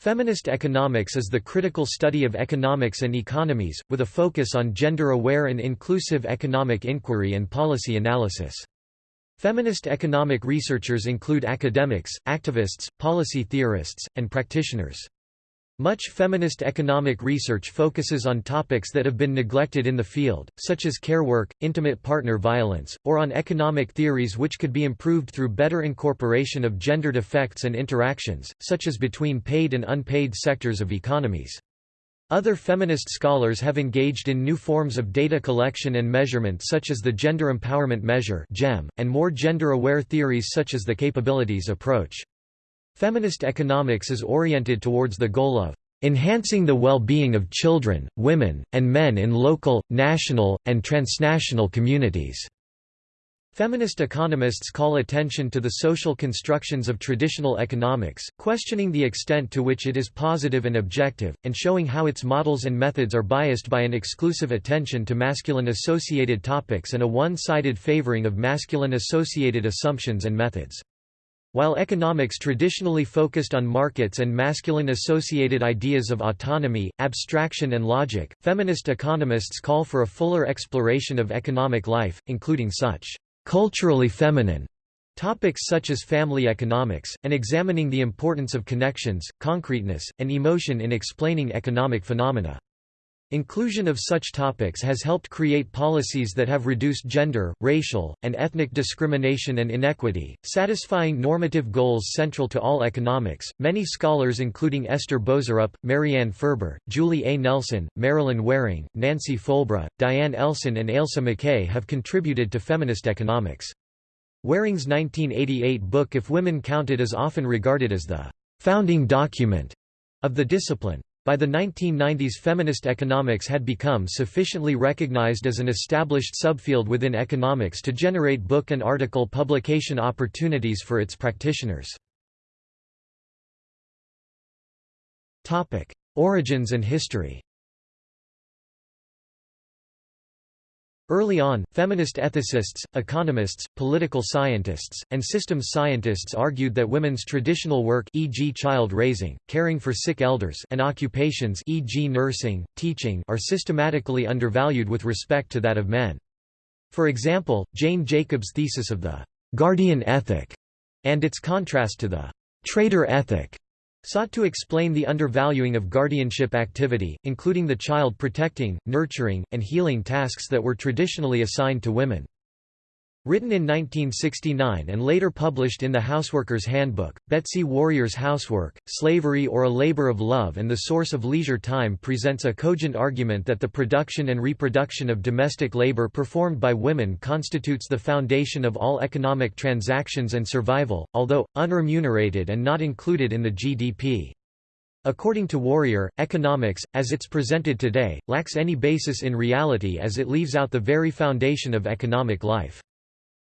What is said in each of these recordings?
Feminist economics is the critical study of economics and economies, with a focus on gender-aware and inclusive economic inquiry and policy analysis. Feminist economic researchers include academics, activists, policy theorists, and practitioners. Much feminist economic research focuses on topics that have been neglected in the field, such as care work, intimate partner violence, or on economic theories which could be improved through better incorporation of gendered effects and interactions, such as between paid and unpaid sectors of economies. Other feminist scholars have engaged in new forms of data collection and measurement such as the Gender Empowerment Measure GEM, and more gender-aware theories such as the capabilities approach. Feminist economics is oriented towards the goal of enhancing the well-being of children, women, and men in local, national, and transnational communities." Feminist economists call attention to the social constructions of traditional economics, questioning the extent to which it is positive and objective, and showing how its models and methods are biased by an exclusive attention to masculine-associated topics and a one-sided favoring of masculine-associated assumptions and methods. While economics traditionally focused on markets and masculine-associated ideas of autonomy, abstraction and logic, feminist economists call for a fuller exploration of economic life, including such culturally feminine topics such as family economics, and examining the importance of connections, concreteness, and emotion in explaining economic phenomena. Inclusion of such topics has helped create policies that have reduced gender, racial, and ethnic discrimination and inequity, satisfying normative goals central to all economics. Many scholars, including Esther Boserup, Marianne Ferber, Julie A. Nelson, Marilyn Waring, Nancy Folbre, Diane Elson, and Ailsa McKay, have contributed to feminist economics. Waring's 1988 book If Women Counted is often regarded as the founding document of the discipline. By the 1990s feminist economics had become sufficiently recognized as an established subfield within economics to generate book and article publication opportunities for its practitioners. Origins and history Early on, feminist ethicists, economists, political scientists, and systems scientists argued that women's traditional work e.g. child raising, caring for sick elders and occupations e.g. nursing, teaching are systematically undervalued with respect to that of men. For example, Jane Jacobs' thesis of the «guardian ethic» and its contrast to the «trader ethic» sought to explain the undervaluing of guardianship activity, including the child protecting, nurturing, and healing tasks that were traditionally assigned to women. Written in 1969 and later published in the Houseworker's Handbook, Betsy Warrior's Housework, Slavery or a Labor of Love and the Source of Leisure Time presents a cogent argument that the production and reproduction of domestic labor performed by women constitutes the foundation of all economic transactions and survival, although, unremunerated and not included in the GDP. According to Warrior, economics, as it's presented today, lacks any basis in reality as it leaves out the very foundation of economic life.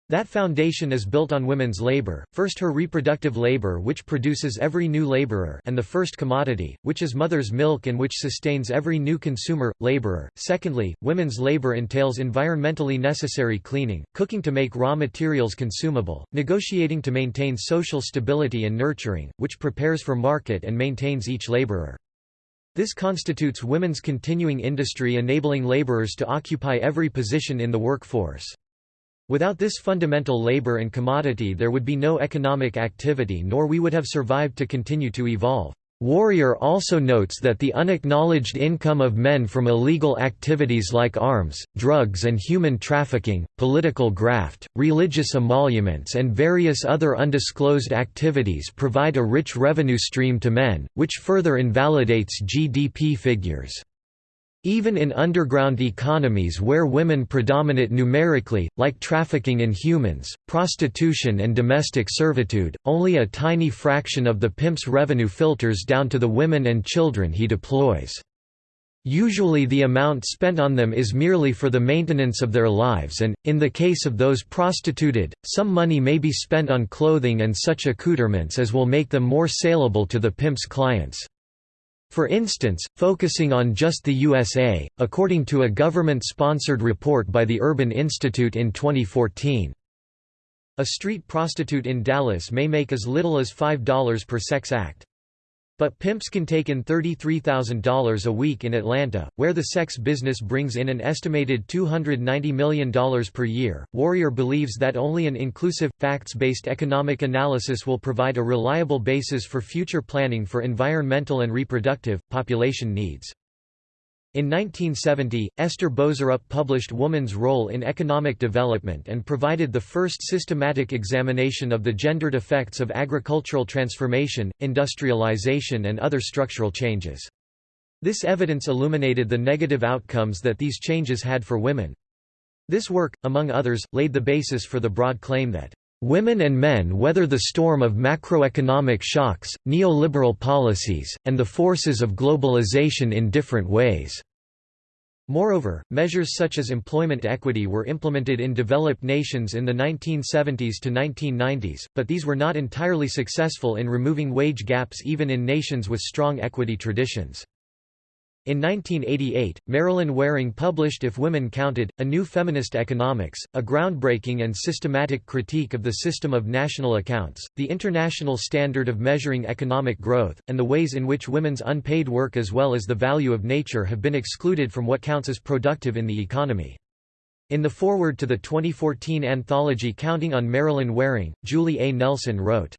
That foundation is built on women's labor, first her reproductive labor which produces every new laborer and the first commodity, which is mother's milk and which sustains every new consumer, laborer. Secondly, women's labor entails environmentally necessary cleaning, cooking to make raw materials consumable, negotiating to maintain social stability and nurturing, which prepares for market and maintains each laborer. This constitutes women's continuing industry enabling laborers to occupy every position in the workforce. Without this fundamental labor and commodity there would be no economic activity nor we would have survived to continue to evolve. Warrior also notes that the unacknowledged income of men from illegal activities like arms, drugs and human trafficking, political graft, religious emoluments and various other undisclosed activities provide a rich revenue stream to men, which further invalidates GDP figures. Even in underground economies where women predominate numerically, like trafficking in humans, prostitution and domestic servitude, only a tiny fraction of the pimp's revenue filters down to the women and children he deploys. Usually the amount spent on them is merely for the maintenance of their lives and, in the case of those prostituted, some money may be spent on clothing and such accoutrements as will make them more saleable to the pimp's clients. For instance, focusing on just the USA, according to a government-sponsored report by the Urban Institute in 2014. A street prostitute in Dallas may make as little as $5 per sex act. But pimps can take in $33,000 a week in Atlanta, where the sex business brings in an estimated $290 million per year. Warrior believes that only an inclusive, facts based economic analysis will provide a reliable basis for future planning for environmental and reproductive, population needs. In 1970, Esther Boserup published Woman's Role in Economic Development and provided the first systematic examination of the gendered effects of agricultural transformation, industrialization and other structural changes. This evidence illuminated the negative outcomes that these changes had for women. This work, among others, laid the basis for the broad claim that Women and men weather the storm of macroeconomic shocks, neoliberal policies, and the forces of globalization in different ways. Moreover, measures such as employment equity were implemented in developed nations in the 1970s to 1990s, but these were not entirely successful in removing wage gaps even in nations with strong equity traditions. In 1988, Marilyn Waring published If Women Counted, A New Feminist Economics, a groundbreaking and systematic critique of the system of national accounts, the international standard of measuring economic growth, and the ways in which women's unpaid work as well as the value of nature have been excluded from what counts as productive in the economy. In the foreword to the 2014 anthology Counting on Marilyn Waring, Julie A. Nelson wrote,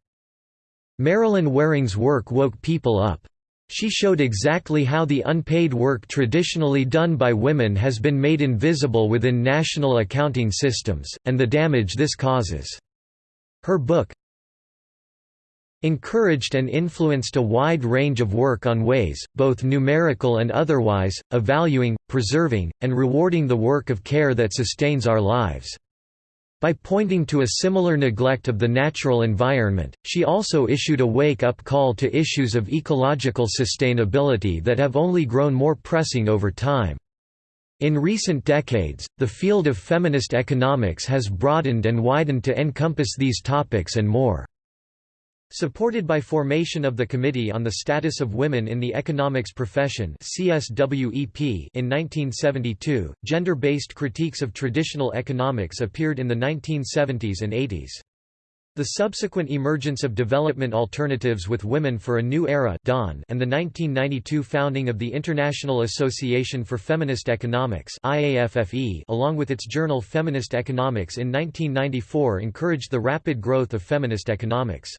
Marilyn Waring's work woke people up. She showed exactly how the unpaid work traditionally done by women has been made invisible within national accounting systems, and the damage this causes. Her book, encouraged and influenced a wide range of work on ways, both numerical and otherwise, of valuing, preserving, and rewarding the work of care that sustains our lives. By pointing to a similar neglect of the natural environment, she also issued a wake-up call to issues of ecological sustainability that have only grown more pressing over time. In recent decades, the field of feminist economics has broadened and widened to encompass these topics and more. Supported by formation of the Committee on the Status of Women in the Economics Profession in 1972, gender-based critiques of traditional economics appeared in the 1970s and 80s. The subsequent emergence of development alternatives with women for a new era dawn and the 1992 founding of the International Association for Feminist Economics along with its journal Feminist Economics in 1994 encouraged the rapid growth of feminist economics.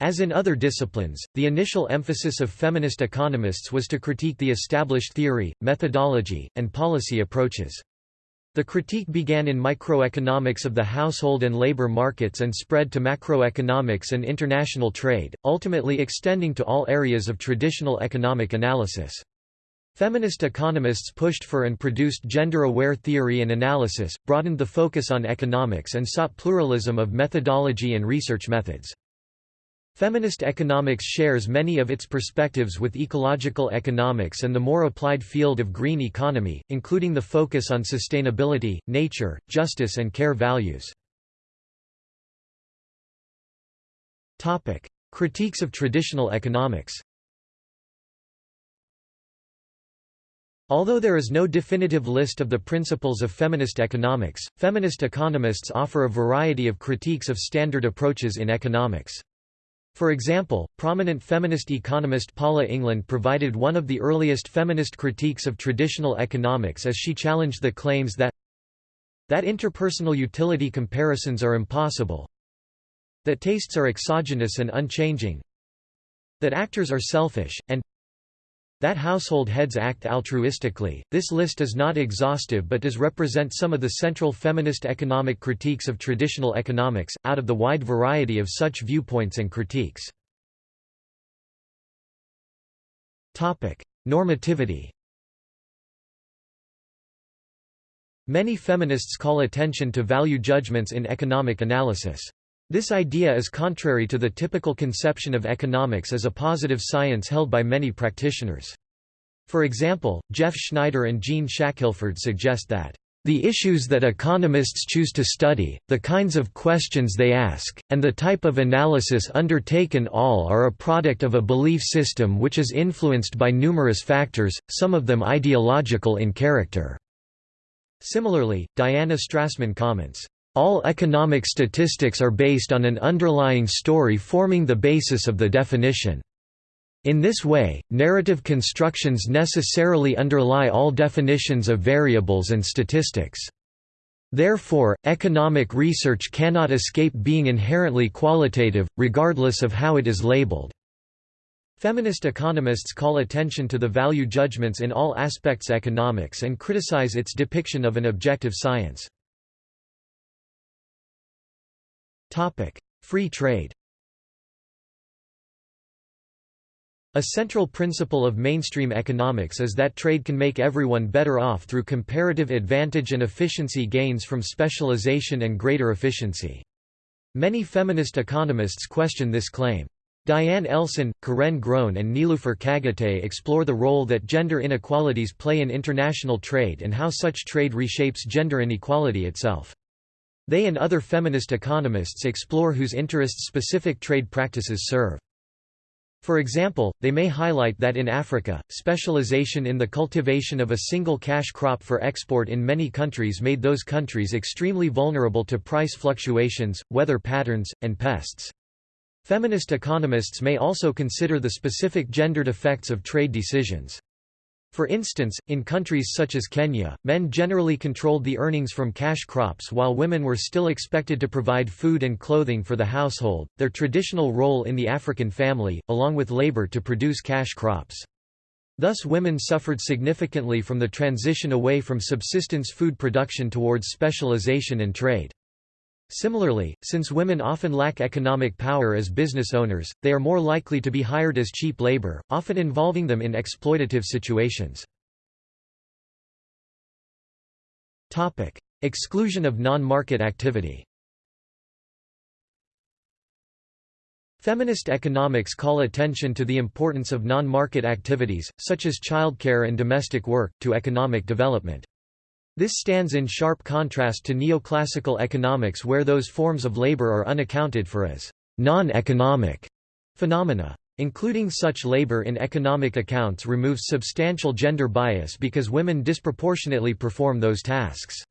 As in other disciplines, the initial emphasis of feminist economists was to critique the established theory, methodology, and policy approaches. The critique began in microeconomics of the household and labor markets and spread to macroeconomics and international trade, ultimately extending to all areas of traditional economic analysis. Feminist economists pushed for and produced gender-aware theory and analysis, broadened the focus on economics and sought pluralism of methodology and research methods. Feminist economics shares many of its perspectives with ecological economics and the more applied field of green economy, including the focus on sustainability, nature, justice and care values. Critiques of traditional economics Although there is no definitive list of the principles of feminist economics, feminist economists offer a variety of critiques of standard approaches in economics. For example, prominent feminist economist Paula England provided one of the earliest feminist critiques of traditional economics as she challenged the claims that that interpersonal utility comparisons are impossible that tastes are exogenous and unchanging that actors are selfish, and that household heads act altruistically. This list is not exhaustive but does represent some of the central feminist economic critiques of traditional economics, out of the wide variety of such viewpoints and critiques. Normativity Many feminists call attention to value judgments in economic analysis. This idea is contrary to the typical conception of economics as a positive science held by many practitioners. For example, Geoff Schneider and Jean Shackelford suggest that the issues that economists choose to study, the kinds of questions they ask, and the type of analysis undertaken all are a product of a belief system which is influenced by numerous factors, some of them ideological in character." Similarly, Diana Strassmann comments, all economic statistics are based on an underlying story forming the basis of the definition. In this way, narrative constructions necessarily underlie all definitions of variables and statistics. Therefore, economic research cannot escape being inherently qualitative, regardless of how it is labeled. Feminist economists call attention to the value judgments in all aspects of economics and criticize its depiction of an objective science. Free trade A central principle of mainstream economics is that trade can make everyone better off through comparative advantage and efficiency gains from specialization and greater efficiency. Many feminist economists question this claim. Diane Elson, Caren Grown and Nilüfer Çağatay explore the role that gender inequalities play in international trade and how such trade reshapes gender inequality itself. They and other feminist economists explore whose interests specific trade practices serve. For example, they may highlight that in Africa, specialization in the cultivation of a single cash crop for export in many countries made those countries extremely vulnerable to price fluctuations, weather patterns, and pests. Feminist economists may also consider the specific gendered effects of trade decisions. For instance, in countries such as Kenya, men generally controlled the earnings from cash crops while women were still expected to provide food and clothing for the household, their traditional role in the African family, along with labor to produce cash crops. Thus women suffered significantly from the transition away from subsistence food production towards specialization and trade. Similarly, since women often lack economic power as business owners, they are more likely to be hired as cheap labor, often involving them in exploitative situations. Topic: Exclusion of non-market activity Feminist economics call attention to the importance of non-market activities, such as childcare and domestic work, to economic development. This stands in sharp contrast to neoclassical economics where those forms of labor are unaccounted for as non-economic phenomena. Including such labor in economic accounts removes substantial gender bias because women disproportionately perform those tasks.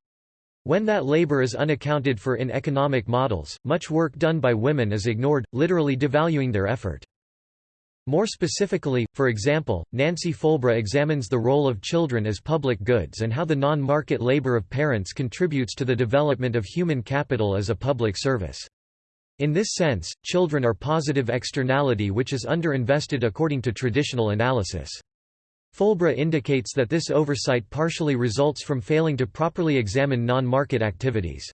When that labor is unaccounted for in economic models, much work done by women is ignored, literally devaluing their effort. More specifically, for example, Nancy Folbre examines the role of children as public goods and how the non-market labor of parents contributes to the development of human capital as a public service. In this sense, children are positive externality which is underinvested according to traditional analysis. Folbre indicates that this oversight partially results from failing to properly examine non-market activities.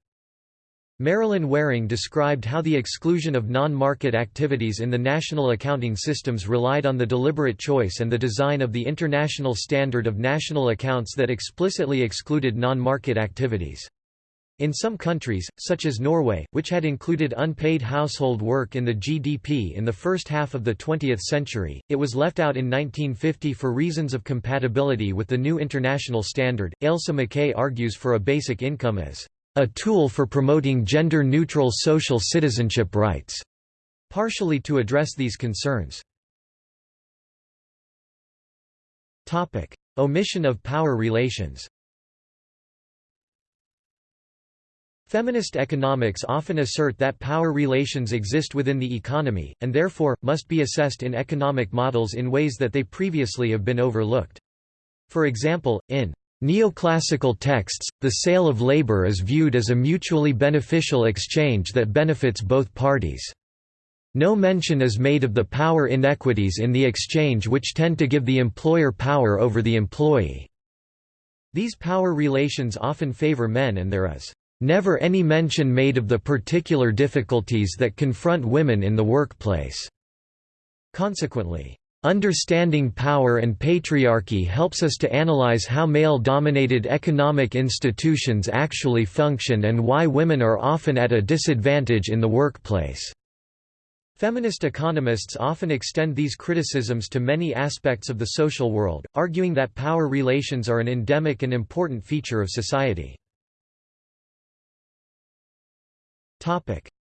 Marilyn Waring described how the exclusion of non-market activities in the national accounting systems relied on the deliberate choice and the design of the International Standard of National Accounts that explicitly excluded non-market activities. In some countries, such as Norway, which had included unpaid household work in the GDP in the first half of the 20th century, it was left out in 1950 for reasons of compatibility with the new international standard. Ailsa McKay argues for a basic income as a tool for promoting gender-neutral social citizenship rights, partially to address these concerns. Topic: Omission of power relations Feminist economics often assert that power relations exist within the economy, and therefore, must be assessed in economic models in ways that they previously have been overlooked. For example, in Neoclassical texts, the sale of labor is viewed as a mutually beneficial exchange that benefits both parties. No mention is made of the power inequities in the exchange which tend to give the employer power over the employee. These power relations often favor men and there is never any mention made of the particular difficulties that confront women in the workplace. Consequently, Understanding power and patriarchy helps us to analyze how male-dominated economic institutions actually function and why women are often at a disadvantage in the workplace. Feminist economists often extend these criticisms to many aspects of the social world, arguing that power relations are an endemic and important feature of society.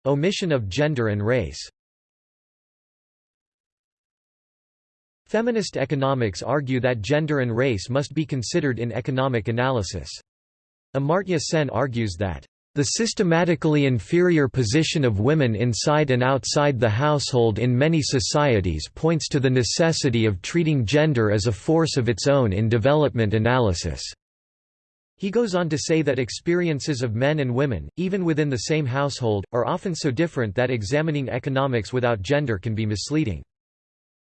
Omission of gender and race Feminist economics argue that gender and race must be considered in economic analysis. Amartya Sen argues that The systematically inferior position of women inside and outside the household in many societies points to the necessity of treating gender as a force of its own in development analysis. He goes on to say that experiences of men and women, even within the same household, are often so different that examining economics without gender can be misleading.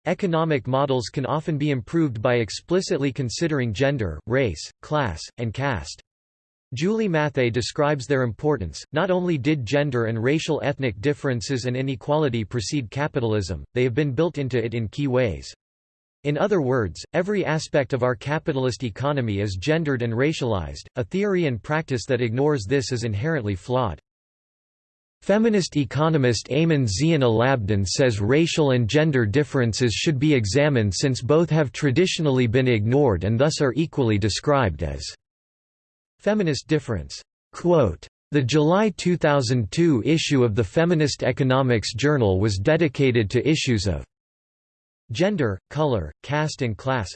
Economic models can often be improved by explicitly considering gender, race, class, and caste. Julie Matthaei describes their importance. Not only did gender and racial ethnic differences and inequality precede capitalism, they have been built into it in key ways. In other words, every aspect of our capitalist economy is gendered and racialized, a theory and practice that ignores this is inherently flawed. Feminist economist Eiman Zein-Elabdin says racial and gender differences should be examined since both have traditionally been ignored and thus are equally described as Feminist difference. Quote, the July 2002 issue of the Feminist Economics Journal was dedicated to issues of gender, color, caste and class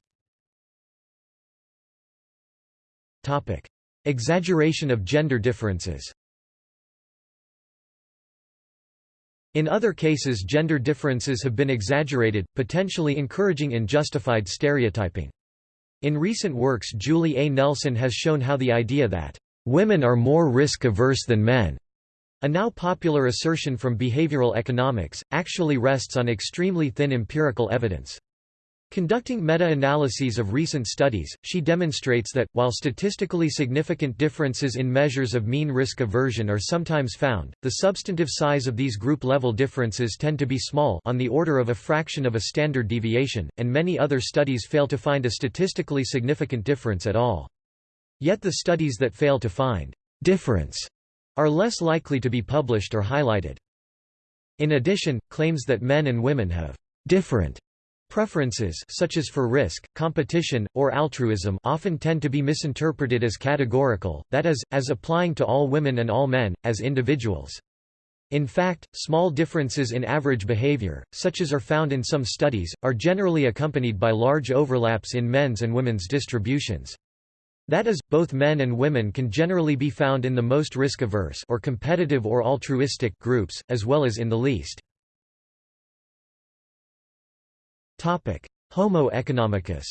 Topic. Exaggeration of gender differences In other cases gender differences have been exaggerated, potentially encouraging unjustified stereotyping. In recent works Julie A. Nelson has shown how the idea that, "...women are more risk-averse than men," a now popular assertion from behavioral economics, actually rests on extremely thin empirical evidence. Conducting meta-analyses of recent studies, she demonstrates that, while statistically significant differences in measures of mean risk aversion are sometimes found, the substantive size of these group-level differences tend to be small on the order of a fraction of a standard deviation, and many other studies fail to find a statistically significant difference at all. Yet the studies that fail to find difference are less likely to be published or highlighted. In addition, claims that men and women have different Preferences such as for risk, competition, or altruism often tend to be misinterpreted as categorical, that is, as applying to all women and all men, as individuals. In fact, small differences in average behavior, such as are found in some studies, are generally accompanied by large overlaps in men's and women's distributions. That is, both men and women can generally be found in the most risk-averse or competitive or altruistic groups, as well as in the least. Homo economicus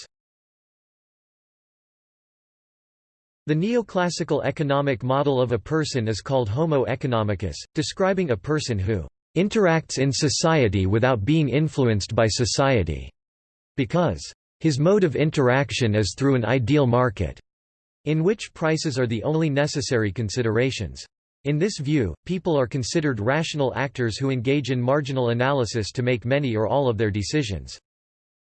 The neoclassical economic model of a person is called Homo economicus, describing a person who interacts in society without being influenced by society, because his mode of interaction is through an ideal market, in which prices are the only necessary considerations. In this view, people are considered rational actors who engage in marginal analysis to make many or all of their decisions.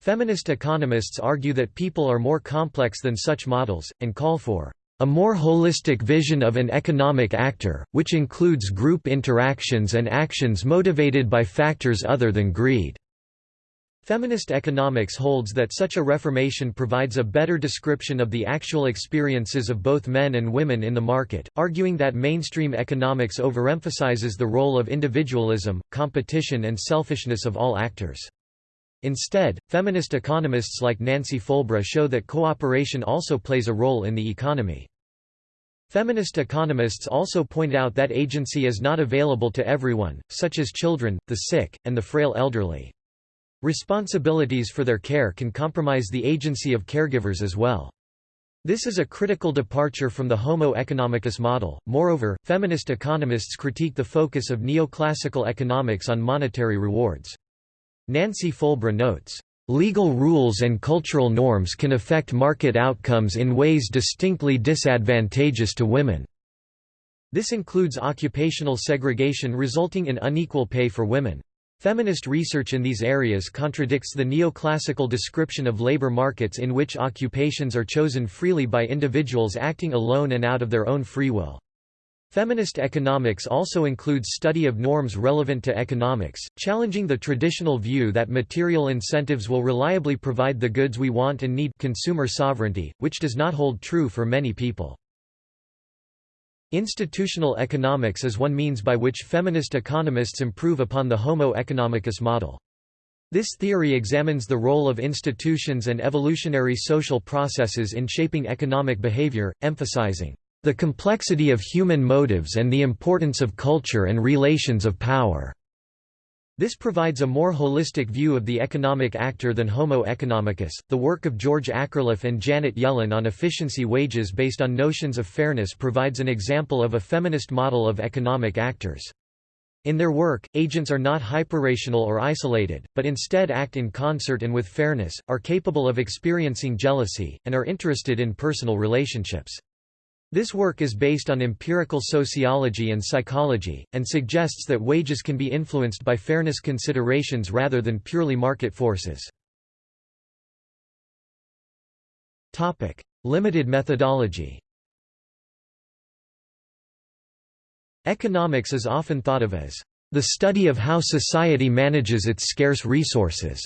Feminist economists argue that people are more complex than such models, and call for a more holistic vision of an economic actor, which includes group interactions and actions motivated by factors other than greed. Feminist economics holds that such a reformation provides a better description of the actual experiences of both men and women in the market, arguing that mainstream economics overemphasizes the role of individualism, competition and selfishness of all actors. Instead, feminist economists like Nancy Folbre show that cooperation also plays a role in the economy. Feminist economists also point out that agency is not available to everyone, such as children, the sick, and the frail elderly. Responsibilities for their care can compromise the agency of caregivers as well. This is a critical departure from the Homo economicus model. Moreover, feminist economists critique the focus of neoclassical economics on monetary rewards. Nancy Folbre notes, "...legal rules and cultural norms can affect market outcomes in ways distinctly disadvantageous to women." This includes occupational segregation resulting in unequal pay for women. Feminist research in these areas contradicts the neoclassical description of labor markets in which occupations are chosen freely by individuals acting alone and out of their own free will. Feminist economics also includes study of norms relevant to economics, challenging the traditional view that material incentives will reliably provide the goods we want and need consumer sovereignty, which does not hold true for many people. Institutional economics is one means by which feminist economists improve upon the Homo economicus model. This theory examines the role of institutions and evolutionary social processes in shaping economic behavior, emphasizing The complexity of human motives and the importance of culture and relations of power." This provides a more holistic view of the economic actor than Homo economicus. The work of George Akerlof and Janet Yellen on efficiency wages based on notions of fairness provides an example of a feminist model of economic actors. In their work, agents are not hyperrational or isolated, but instead act in concert and with fairness, are capable of experiencing jealousy, and are interested in personal relationships. This work is based on empirical sociology and psychology, and suggests that wages can be influenced by fairness considerations rather than purely market forces. Limited methodology Economics is often thought of as the study of how society manages its scarce resources,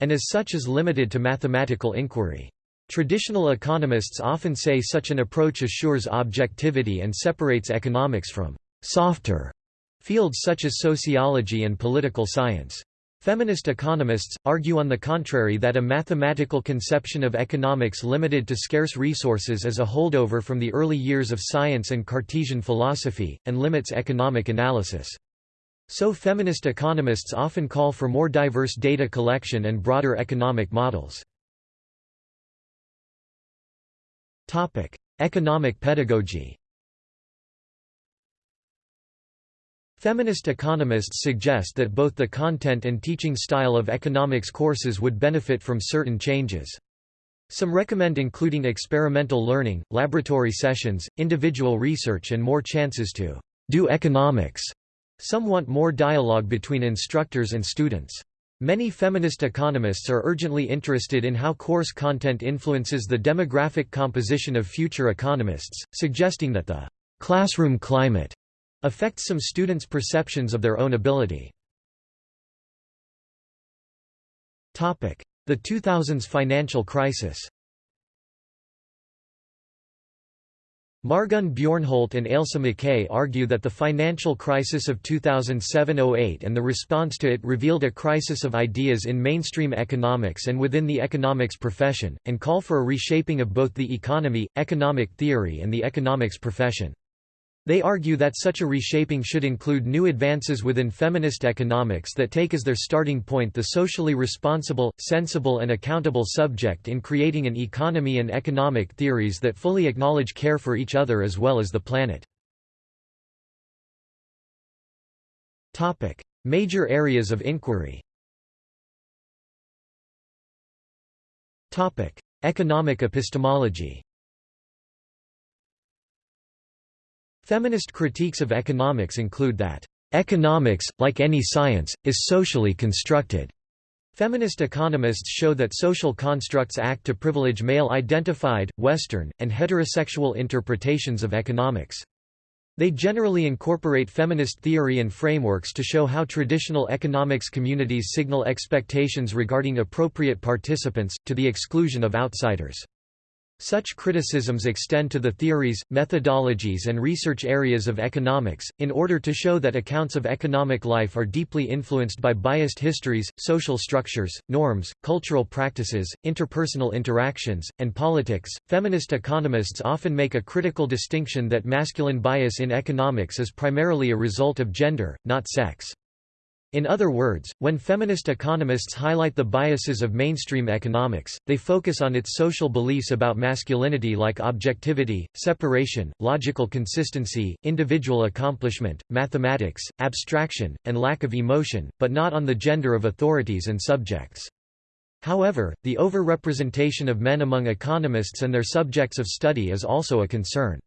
and as such is limited to mathematical inquiry. Traditional economists often say such an approach assures objectivity and separates economics from «softer» fields such as sociology and political science. Feminist economists, argue on the contrary that a mathematical conception of economics limited to scarce resources is a holdover from the early years of science and Cartesian philosophy, and limits economic analysis. So feminist economists often call for more diverse data collection and broader economic models. Topic: Economic pedagogy. Feminist economists suggest that both the content and teaching style of economics courses would benefit from certain changes. Some recommend including experimental learning, laboratory sessions, individual research and more chances to do economics. Some want more dialogue between instructors and students. Many feminist economists are urgently interested in how course content influences the demographic composition of future economists, suggesting that the classroom climate affects some students' perceptions of their own ability. The 2000s financial crisis Margunn Bjornholt and Ailsa McKay argue that the financial crisis of 2007–08 and the response to it revealed a crisis of ideas in mainstream economics and within the economics profession, and call for a reshaping of both the economy, economic theory and the economics profession. They argue that such a reshaping should include new advances within feminist economics that take as their starting point the socially responsible, sensible and accountable subject in creating an economy and economic theories that fully acknowledge care for each other as well as the planet. Major areas of inquiry Economic epistemology Feminist critiques of economics include that, "...economics, like any science, is socially constructed." Feminist economists show that social constructs act to privilege male-identified, Western, and heterosexual interpretations of economics. They generally incorporate feminist theory and frameworks to show how traditional economics communities signal expectations regarding appropriate participants, to the exclusion of outsiders. Such criticisms extend to the theories, methodologies and research areas of economics, in order to show that accounts of economic life are deeply influenced by biased histories, social structures, norms, cultural practices, interpersonal interactions, and politics. Feminist economists often make a critical distinction that masculine bias in economics is primarily a result of gender, not sex. In other words, when feminist economists highlight the biases of mainstream economics, they focus on its social beliefs about masculinity like objectivity, separation, logical consistency, individual accomplishment, mathematics, abstraction, and lack of emotion, but not on the gender of authorities and subjects. However, the overrepresentation of men among economists and their subjects of study is also a concern.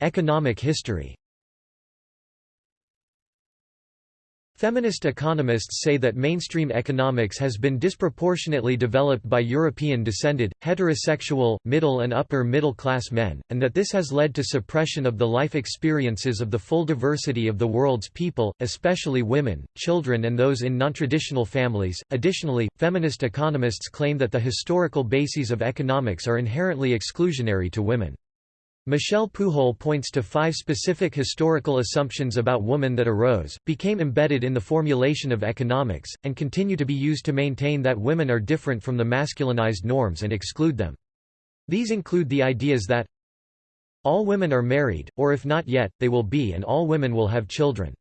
Economic history Feminist economists say that mainstream economics has been disproportionately developed by European-descended, heterosexual, middle and upper middle class men, and that this has led to suppression of the life experiences of the full diversity of the world's people, especially women, children and those in nontraditional families. Additionally, feminist economists claim that the historical bases of economics are inherently exclusionary to women. Michelle Pujol points to five specific historical assumptions about woman that arose, became embedded in the formulation of economics, and continue to be used to maintain that women are different from the masculinized norms and exclude them. These include the ideas that all women are married, or if not yet, they will be and all women will have children.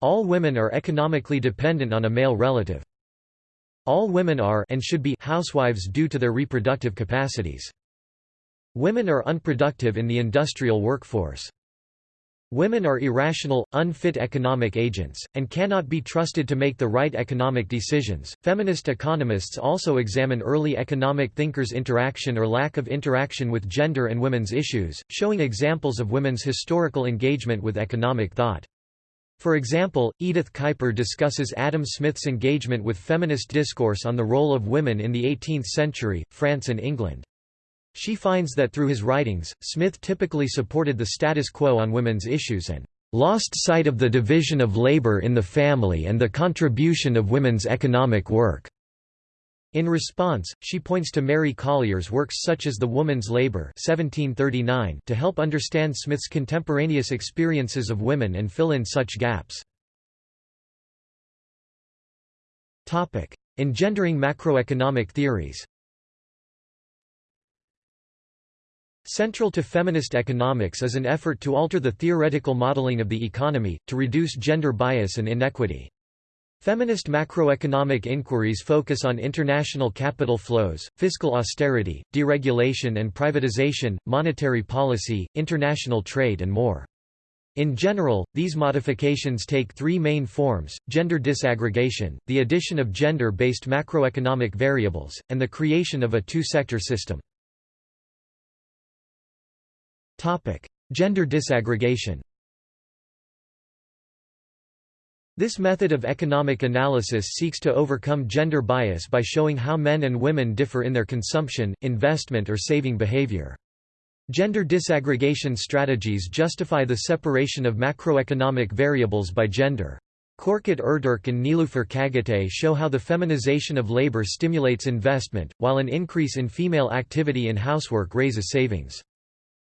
All women are economically dependent on a male relative. All women are and should be housewives due to their reproductive capacities. Women are unproductive in the industrial workforce. Women are irrational, unfit economic agents, and cannot be trusted to make the right economic decisions. Feminist economists also examine early economic thinkers' interaction or lack of interaction with gender and women's issues, showing examples of women's historical engagement with economic thought. For example, Edith Kuiper discusses Adam Smith's engagement with feminist discourse on the role of women in the 18th century, France and England. She finds that through his writings, Smith typically supported the status quo on women's issues and lost sight of the division of labor in the family and the contribution of women's economic work. In response, she points to Mary Collier's works such as The Woman's Labor 1739 to help understand Smith's contemporaneous experiences of women and fill in such gaps. Engendering macroeconomic theories Central to feminist economics is an effort to alter the theoretical modeling of the economy, to reduce gender bias and inequity. Feminist macroeconomic inquiries focus on international capital flows, fiscal austerity, deregulation and privatization, monetary policy, international trade and more. In general, these modifications take three main forms, gender disaggregation, the addition of gender-based macroeconomic variables, and the creation of a two-sector system. Gender disaggregation This method of economic analysis seeks to overcome gender bias by showing how men and women differ in their consumption, investment or saving behavior. Gender disaggregation strategies justify the separation of macroeconomic variables by gender. Korkut Ertürk and Nilüfer Çağatay show how the feminization of labor stimulates investment, while an increase in female activity in housework raises savings.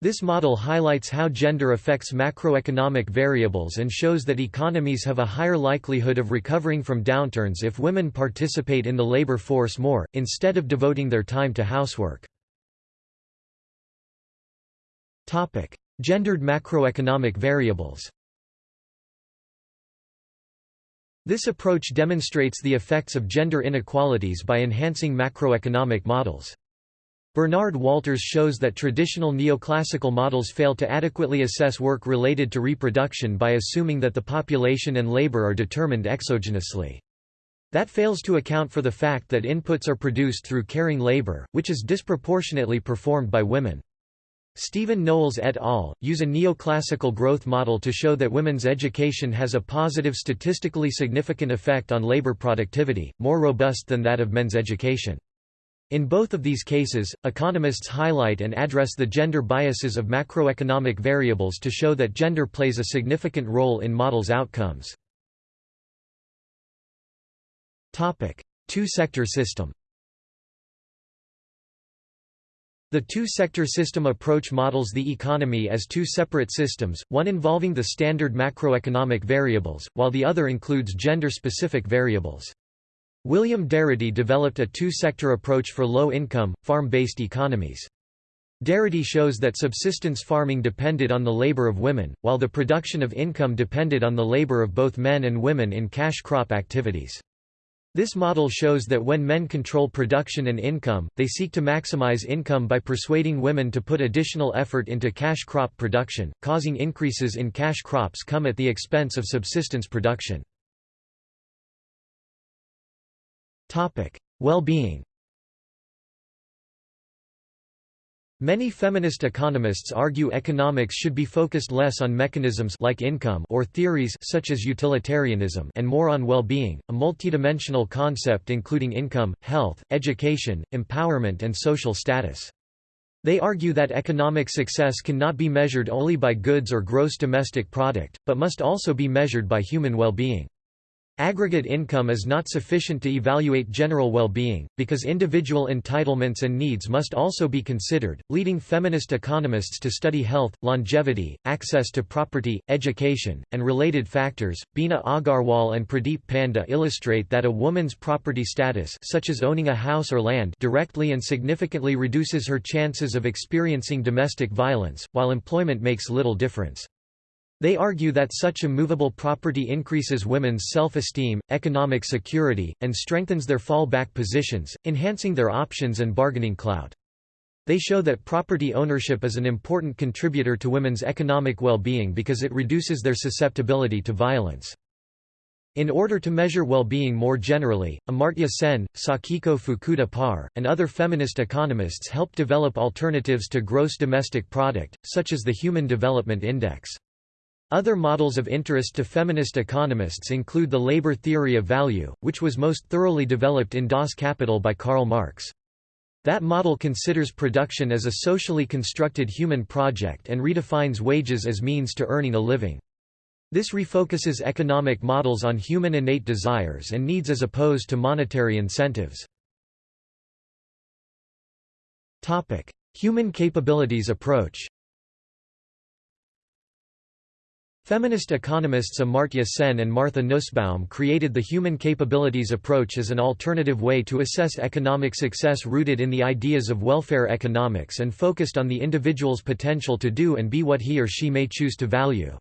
This model highlights how gender affects macroeconomic variables and shows that economies have a higher likelihood of recovering from downturns if women participate in the labor force more, instead of devoting their time to housework. Gendered macroeconomic variables This approach demonstrates the effects of gender inequalities by enhancing macroeconomic models. Bernard Walters shows that traditional neoclassical models fail to adequately assess work related to reproduction by assuming that the population and labor are determined exogenously. That fails to account for the fact that inputs are produced through caring labor, which is disproportionately performed by women. Stephen Knowles et al. use a neoclassical growth model to show that women's education has a positive statistically significant effect on labor productivity, more robust than that of men's education. In both of these cases, economists highlight and address the gender biases of macroeconomic variables to show that gender plays a significant role in models' outcomes. Two-sector system The two-sector system approach models the economy as two separate systems, one involving the standard macroeconomic variables, while the other includes gender-specific variables. William Darity developed a two-sector approach for low-income, farm-based economies. Darity shows that subsistence farming depended on the labor of women, while the production of income depended on the labor of both men and women in cash crop activities. This model shows that when men control production and income, they seek to maximize income by persuading women to put additional effort into cash crop production, causing increases in cash crops come at the expense of subsistence production. Well-being Many feminist economists argue economics should be focused less on mechanisms like income or theories such as utilitarianism and more on well-being, a multidimensional concept including income, health, education, empowerment and social status. They argue that economic success cannot be measured only by goods or gross domestic product, but must also be measured by human well-being. Aggregate income is not sufficient to evaluate general well-being, because individual entitlements and needs must also be considered, leading feminist economists to study health, longevity, access to property, education, and related factors. Bina Agarwal and Pradeep Panda illustrate that a woman's property status such as owning a house or land directly and significantly reduces her chances of experiencing domestic violence, while employment makes little difference. They argue that such immovable property increases women's self-esteem, economic security, and strengthens their fallback positions, enhancing their options and bargaining clout. They show that property ownership is an important contributor to women's economic well-being because it reduces their susceptibility to violence. In order to measure well-being more generally, Amartya Sen, Sakiko Fukuda Parr, and other feminist economists helped develop alternatives to gross domestic product, such as the Human Development Index. Other models of interest to feminist economists include the labor theory of value, which was most thoroughly developed in Das Kapital by Karl Marx. That model considers production as a socially constructed human project and redefines wages as means to earning a living. This refocuses economic models on human innate desires and needs as opposed to monetary incentives. Human capabilities approach Feminist economists Amartya Sen and Martha Nussbaum created the human capabilities approach as an alternative way to assess economic success rooted in the ideas of welfare economics and focused on the individual's potential to do and be what he or she may choose to value.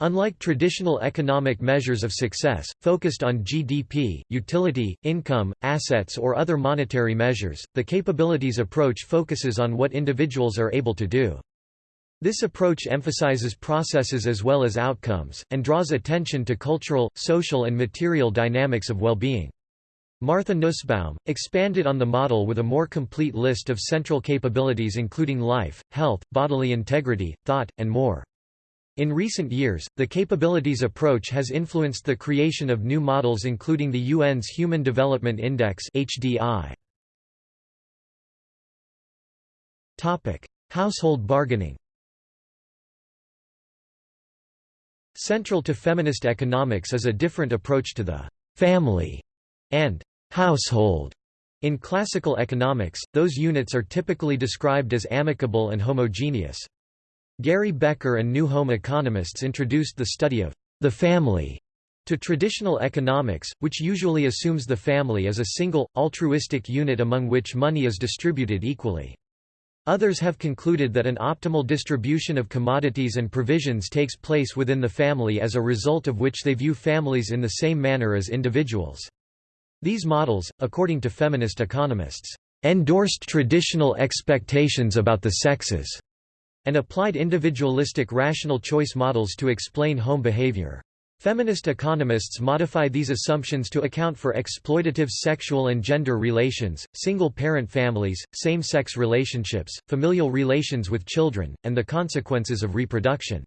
Unlike traditional economic measures of success, focused on GDP, utility, income, assets or other monetary measures, the capabilities approach focuses on what individuals are able to do. This approach emphasizes processes as well as outcomes, and draws attention to cultural, social and material dynamics of well-being. Martha Nussbaum, expanded on the model with a more complete list of central capabilities including life, health, bodily integrity, thought, and more. In recent years, the capabilities approach has influenced the creation of new models including the UN's Human Development Index HDI. Household bargaining Central to feminist economics is a different approach to the family and household. In classical economics, those units are typically described as amicable and homogeneous. Gary Becker and New Home economists introduced the study of the family to traditional economics, which usually assumes the family as a single, altruistic unit among which money is distributed equally. Others have concluded that an optimal distribution of commodities and provisions takes place within the family as a result of which they view families in the same manner as individuals. These models, according to feminist economists, endorsed traditional expectations about the sexes, and applied individualistic rational choice models to explain home behavior. Feminist economists modify these assumptions to account for exploitative sexual and gender relations, single-parent families, same-sex relationships, familial relations with children, and the consequences of reproduction.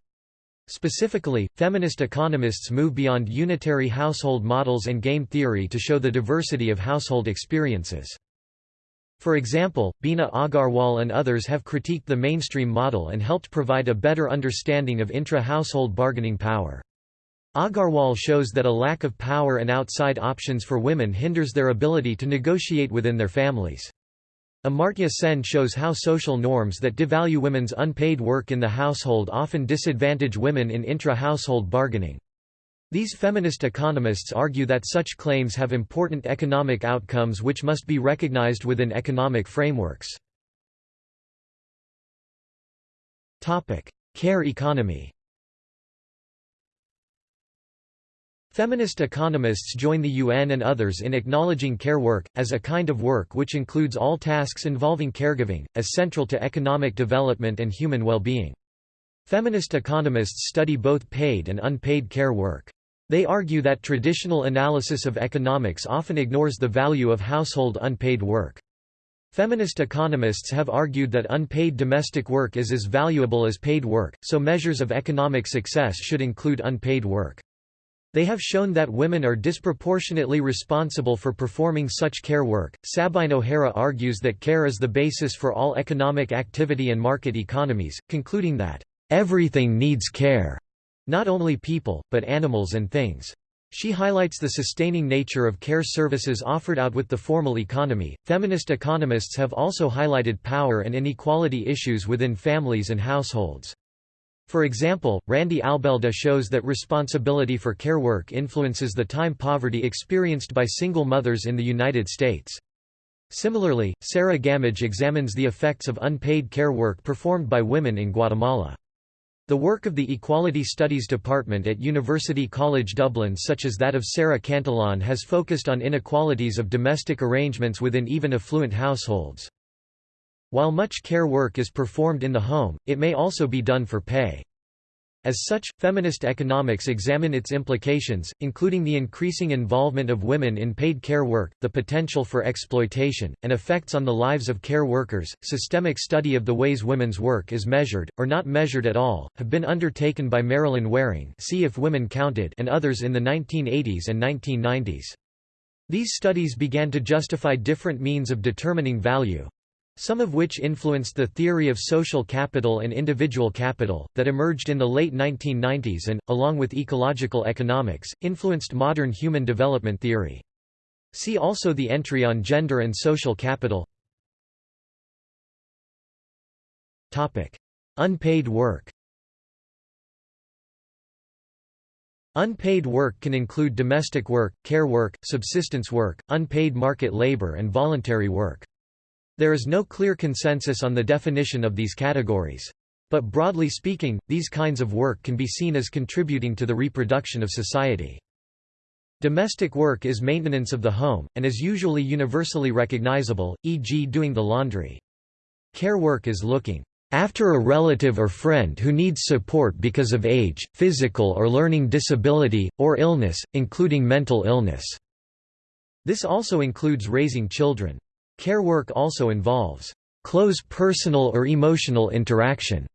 Specifically, feminist economists move beyond unitary household models and game theory to show the diversity of household experiences. For example, Bina Agarwal and others have critiqued the mainstream model and helped provide a better understanding of intra-household bargaining power. Agarwal shows that a lack of power and outside options for women hinders their ability to negotiate within their families. Amartya Sen shows how social norms that devalue women's unpaid work in the household often disadvantage women in intra-household bargaining. These feminist economists argue that such claims have important economic outcomes which must be recognized within economic frameworks. Care economy Feminist economists join the UN and others in acknowledging care work, as a kind of work which includes all tasks involving caregiving, as central to economic development and human well-being. Feminist economists study both paid and unpaid care work. They argue that traditional analysis of economics often ignores the value of household unpaid work. Feminist economists have argued that unpaid domestic work is as valuable as paid work, so measures of economic success should include unpaid work. They have shown that women are disproportionately responsible for performing such care work. Sabine O'Hara argues that care is the basis for all economic activity and market economies, concluding that, everything needs care, not only people, but animals and things. She highlights the sustaining nature of care services offered out with the formal economy. Feminist economists have also highlighted power and inequality issues within families and households. For example, Randy Albelda shows that responsibility for care work influences the time poverty experienced by single mothers in the United States. Similarly, Sarah Gammage examines the effects of unpaid care work performed by women in Guatemala. The work of the Equality Studies Department at University College Dublin such as that of Sarah Cantillon has focused on inequalities of domestic arrangements within even affluent households. While much care work is performed in the home, it may also be done for pay. As such, feminist economics examine its implications, including the increasing involvement of women in paid care work, the potential for exploitation, and effects on the lives of care workers. Systemic study of the ways women's work is measured, or not measured at all, have been undertaken by Marilyn Waring see if women counted and others in the 1980s and 1990s. These studies began to justify different means of determining value, some of which influenced the theory of social capital and individual capital, that emerged in the late 1990s and, along with ecological economics, influenced modern human development theory. See also the entry on gender and social capital Unpaid work Unpaid work can include domestic work, care work, subsistence work, unpaid market labor and voluntary work. There is no clear consensus on the definition of these categories. But broadly speaking, these kinds of work can be seen as contributing to the reproduction of society. Domestic work is maintenance of the home, and is usually universally recognizable, e.g. doing the laundry. Care work is looking after a relative or friend who needs support because of age, physical or learning disability, or illness, including mental illness. This also includes raising children. Care work also involves close personal or emotional interaction.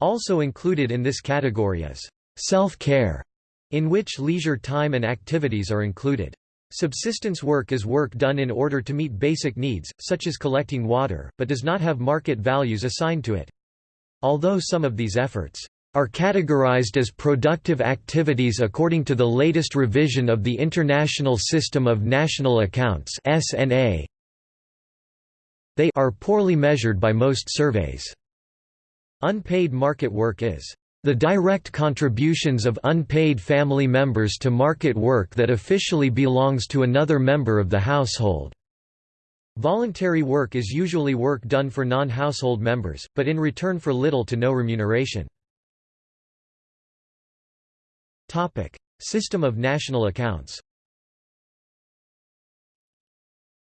Also included in this category is self-care, in which leisure time and activities are included. Subsistence work is work done in order to meet basic needs, such as collecting water, but does not have market values assigned to it. Although some of these efforts are categorized as productive activities according to the latest revision of the International System of National Accounts (SNA), they are poorly measured by most surveys. Unpaid market work is the direct contributions of unpaid family members to market work that officially belongs to another member of the household. Voluntary work is usually work done for non-household members, but in return for little to no remuneration. System of national accounts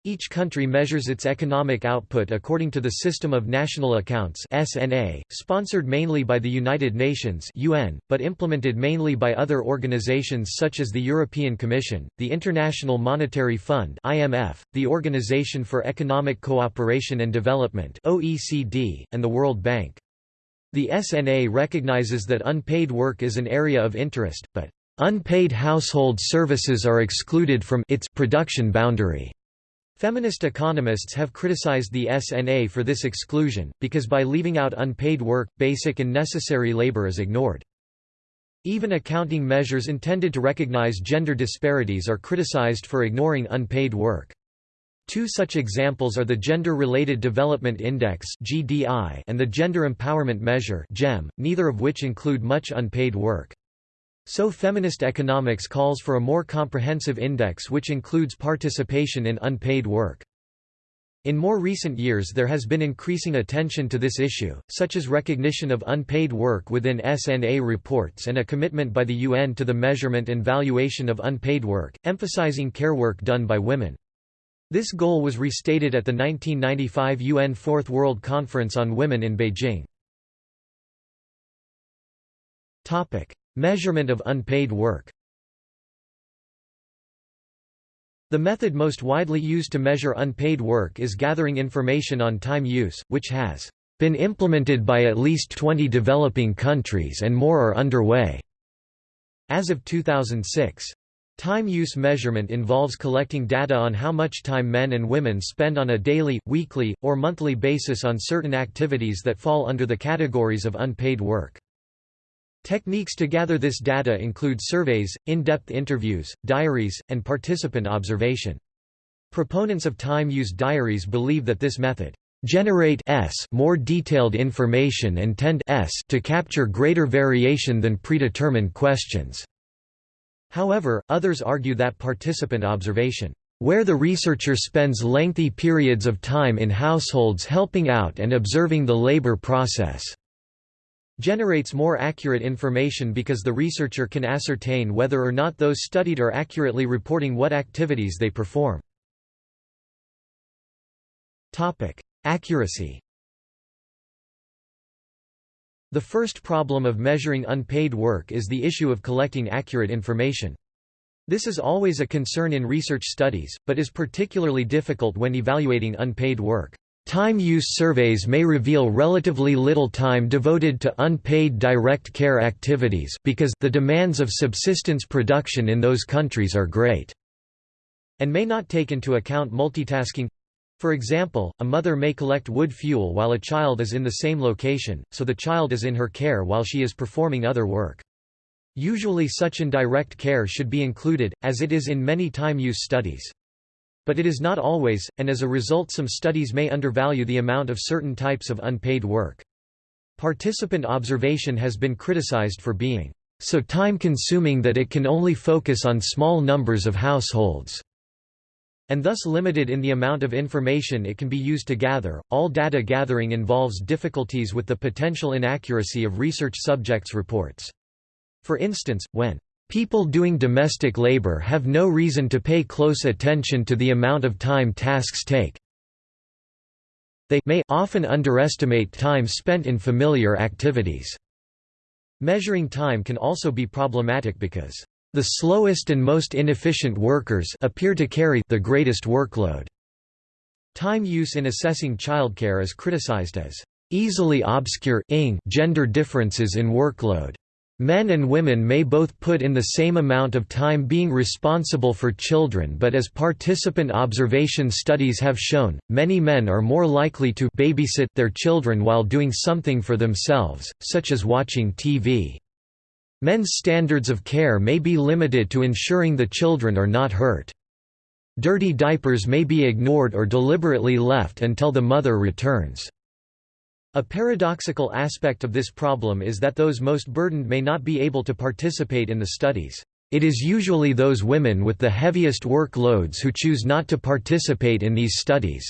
Each country measures its economic output according to the System of National Accounts (SNA), sponsored mainly by the United Nations (UN), but implemented mainly by other organizations such as the European Commission, the International Monetary Fund (IMF), the Organization for Economic Cooperation and Development (OECD), and the World Bank. The SNA recognizes that unpaid work is an area of interest, but unpaid household services are excluded from its production boundary. Feminist economists have criticized the SNA for this exclusion, because by leaving out unpaid work, basic and necessary labor is ignored. Even accounting measures intended to recognize gender disparities are criticized for ignoring unpaid work. Two such examples are the Gender-Related Development Index and the Gender Empowerment Measure (GEM), neither of which include much unpaid work. So feminist economics calls for a more comprehensive index which includes participation in unpaid work. In more recent years there has been increasing attention to this issue, such as recognition of unpaid work within SNA reports and a commitment by the UN to the measurement and valuation of unpaid work, emphasizing care work done by women. This goal was restated at the 1995 UN Fourth World Conference on Women in Beijing. Measurement of unpaid work The method most widely used to measure unpaid work is gathering information on time use, which has been implemented by at least 20 developing countries and more are underway. As of 2006. Time use measurement involves collecting data on how much time men and women spend on a daily, weekly, or monthly basis on certain activities that fall under the categories of unpaid work. Techniques to gather this data include surveys, in-depth interviews, diaries, and participant observation. Proponents of time-use diaries believe that this method generate s more detailed information and tend s to capture greater variation than predetermined questions. However, others argue that participant observation where the researcher spends lengthy periods of time in households helping out and observing the labor process generates more accurate information because the researcher can ascertain whether or not those studied are accurately reporting what activities they perform. Topic: Accuracy The first problem of measuring unpaid work is the issue of collecting accurate information. This is always a concern in research studies, but is particularly difficult when evaluating unpaid work. Time use surveys may reveal relatively little time devoted to unpaid direct care activities because the demands of subsistence production in those countries are great, and may not take into account multitasking. For example, a mother may collect wood fuel while a child is in the same location, so the child is in her care while she is performing other work. Usually such indirect care should be included, as it is in many time use studies. But it is not always, and as a result some studies may undervalue the amount of certain types of unpaid work. Participant observation has been criticized for being so time-consuming that it can only focus on small numbers of households, and thus limited in the amount of information it can be used to gather. All data gathering involves difficulties with the potential inaccuracy of research subjects' reports. For instance, when People doing domestic labor have no reason to pay close attention to the amount of time tasks take. They may often underestimate time spent in familiar activities. Measuring time can also be problematic because the slowest and most inefficient workers appear to carry the greatest workload. Time use in assessing childcare is criticized as easily obscure gender differences in workload. Men and women may both put in the same amount of time being responsible for children but as participant observation studies have shown, many men are more likely to babysit their children while doing something for themselves, such as watching TV. Men's standards of care may be limited to ensuring the children are not hurt. Dirty diapers may be ignored or deliberately left until the mother returns. A paradoxical aspect of this problem is that those most burdened may not be able to participate in the studies. It is usually those women with the heaviest workloads who choose not to participate in these studies.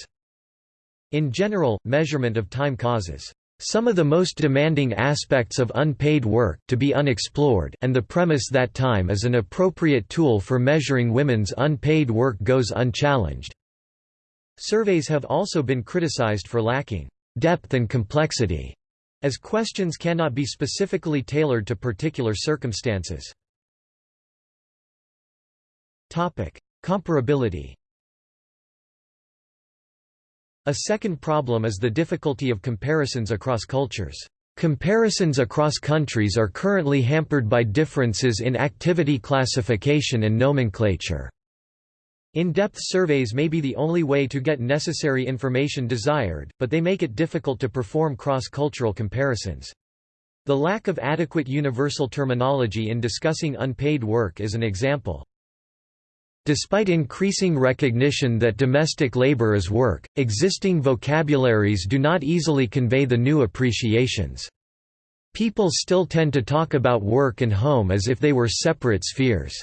In general, measurement of time causes some of the most demanding aspects of unpaid work to be unexplored and the premise that time is an appropriate tool for measuring women's unpaid work goes unchallenged. Surveys have also been criticized for lacking depth and complexity, as questions cannot be specifically tailored to particular circumstances. Topic: Comparability A second problem is the difficulty of comparisons across cultures. Comparisons across countries are currently hampered by differences in activity classification and nomenclature. In-depth surveys may be the only way to get necessary information desired, but they make it difficult to perform cross-cultural comparisons. The lack of adequate universal terminology in discussing unpaid work is an example. Despite increasing recognition that domestic labor is work, existing vocabularies do not easily convey the new appreciations. People still tend to talk about work and home as if they were separate spheres.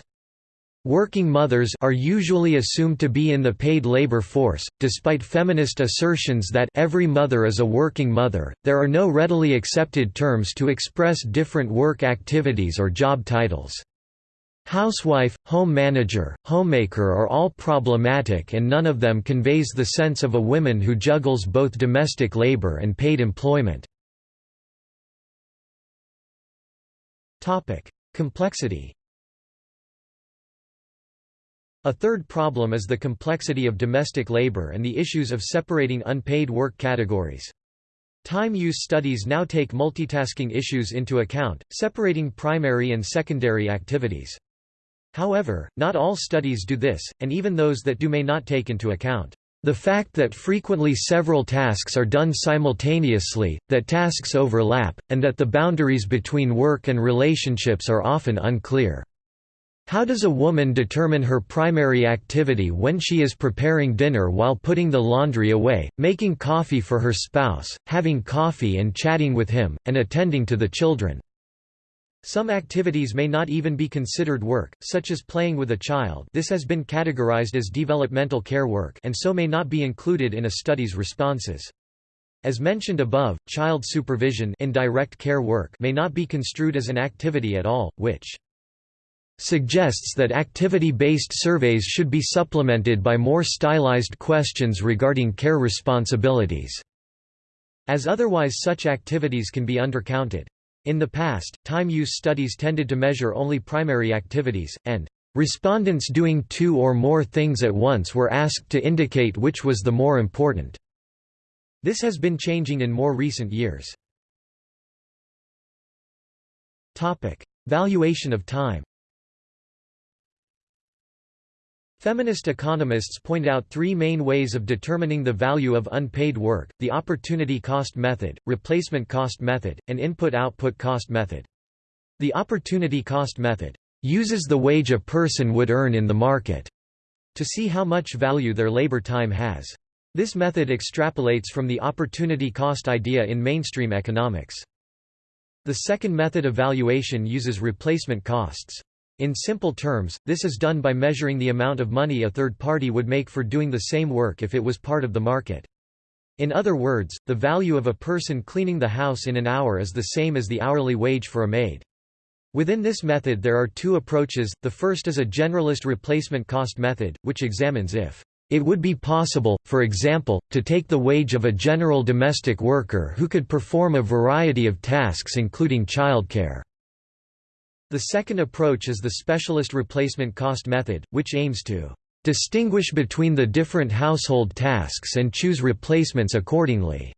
Working mothers are usually assumed to be in the paid labor force, despite feminist assertions that every mother is a working mother. There are no readily accepted terms to express different work activities or job titles. Housewife, home manager, homemaker are all problematic and none of them conveys the sense of a woman who juggles both domestic labor and paid employment. Complexity a third problem is the complexity of domestic labor and the issues of separating unpaid work categories. Time use studies now take multitasking issues into account, separating primary and secondary activities. However, not all studies do this, and even those that do may not take into account The fact that frequently several tasks are done simultaneously, that tasks overlap, and that the boundaries between work and relationships are often unclear. How does a woman determine her primary activity when she is preparing dinner while putting the laundry away, making coffee for her spouse, having coffee and chatting with him, and attending to the children? Some activities may not even be considered work, such as playing with a child this has been categorized as developmental care work and so may not be included in a study's responses. As mentioned above, child supervision indirect care work may not be construed as an activity at all, which suggests that activity-based surveys should be supplemented by more stylized questions regarding care responsibilities, as otherwise such activities can be undercounted. In the past, time use studies tended to measure only primary activities, and respondents doing two or more things at once were asked to indicate which was the more important. This has been changing in more recent years. Valuation of time Feminist economists point out three main ways of determining the value of unpaid work, the opportunity cost method, replacement cost method, and input-output cost method. The opportunity cost method uses the wage a person would earn in the market to see how much value their labor time has. This method extrapolates from the opportunity cost idea in mainstream economics. The second method of valuation uses replacement costs. In simple terms, this is done by measuring the amount of money a third party would make for doing the same work if it was part of the market. In other words, the value of a person cleaning the house in an hour is the same as the hourly wage for a maid. Within this method there are two approaches, the first is a generalist replacement cost method, which examines if it would be possible, for example, to take the wage of a general domestic worker who could perform a variety of tasks including childcare. The second approach is the specialist replacement cost method, which aims to distinguish between the different household tasks and choose replacements accordingly.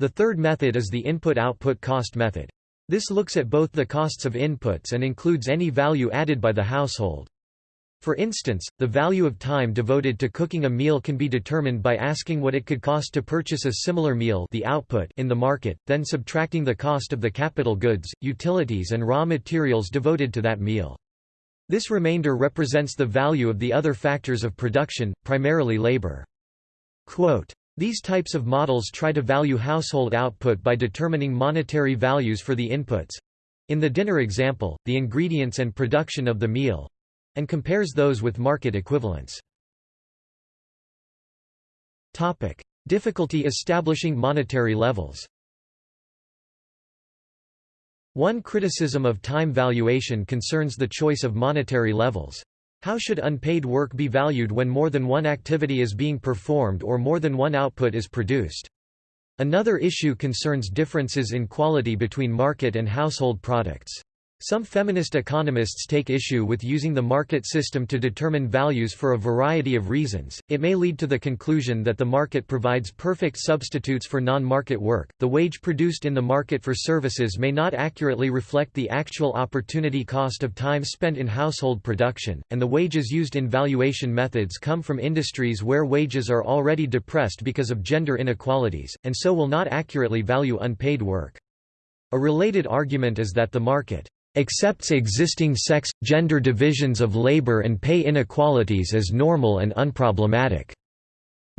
The third method is the input-output cost method. This looks at both the costs of inputs and includes any value added by the household. For instance, the value of time devoted to cooking a meal can be determined by asking what it could cost to purchase a similar meal the output in the market, then subtracting the cost of the capital goods, utilities and raw materials devoted to that meal. This remainder represents the value of the other factors of production, primarily labor. Quote, these types of models try to value household output by determining monetary values for the inputs in the dinner example, the ingredients and production of the meal, and compares those with market equivalents. Topic: Difficulty establishing monetary levels. One criticism of time valuation concerns the choice of monetary levels. How should unpaid work be valued when more than one activity is being performed or more than one output is produced? Another issue concerns differences in quality between market and household products. Some feminist economists take issue with using the market system to determine values for a variety of reasons. It may lead to the conclusion that the market provides perfect substitutes for non market work. The wage produced in the market for services may not accurately reflect the actual opportunity cost of time spent in household production, and the wages used in valuation methods come from industries where wages are already depressed because of gender inequalities, and so will not accurately value unpaid work. A related argument is that the market accepts existing sex, gender divisions of labor and pay inequalities as normal and unproblematic.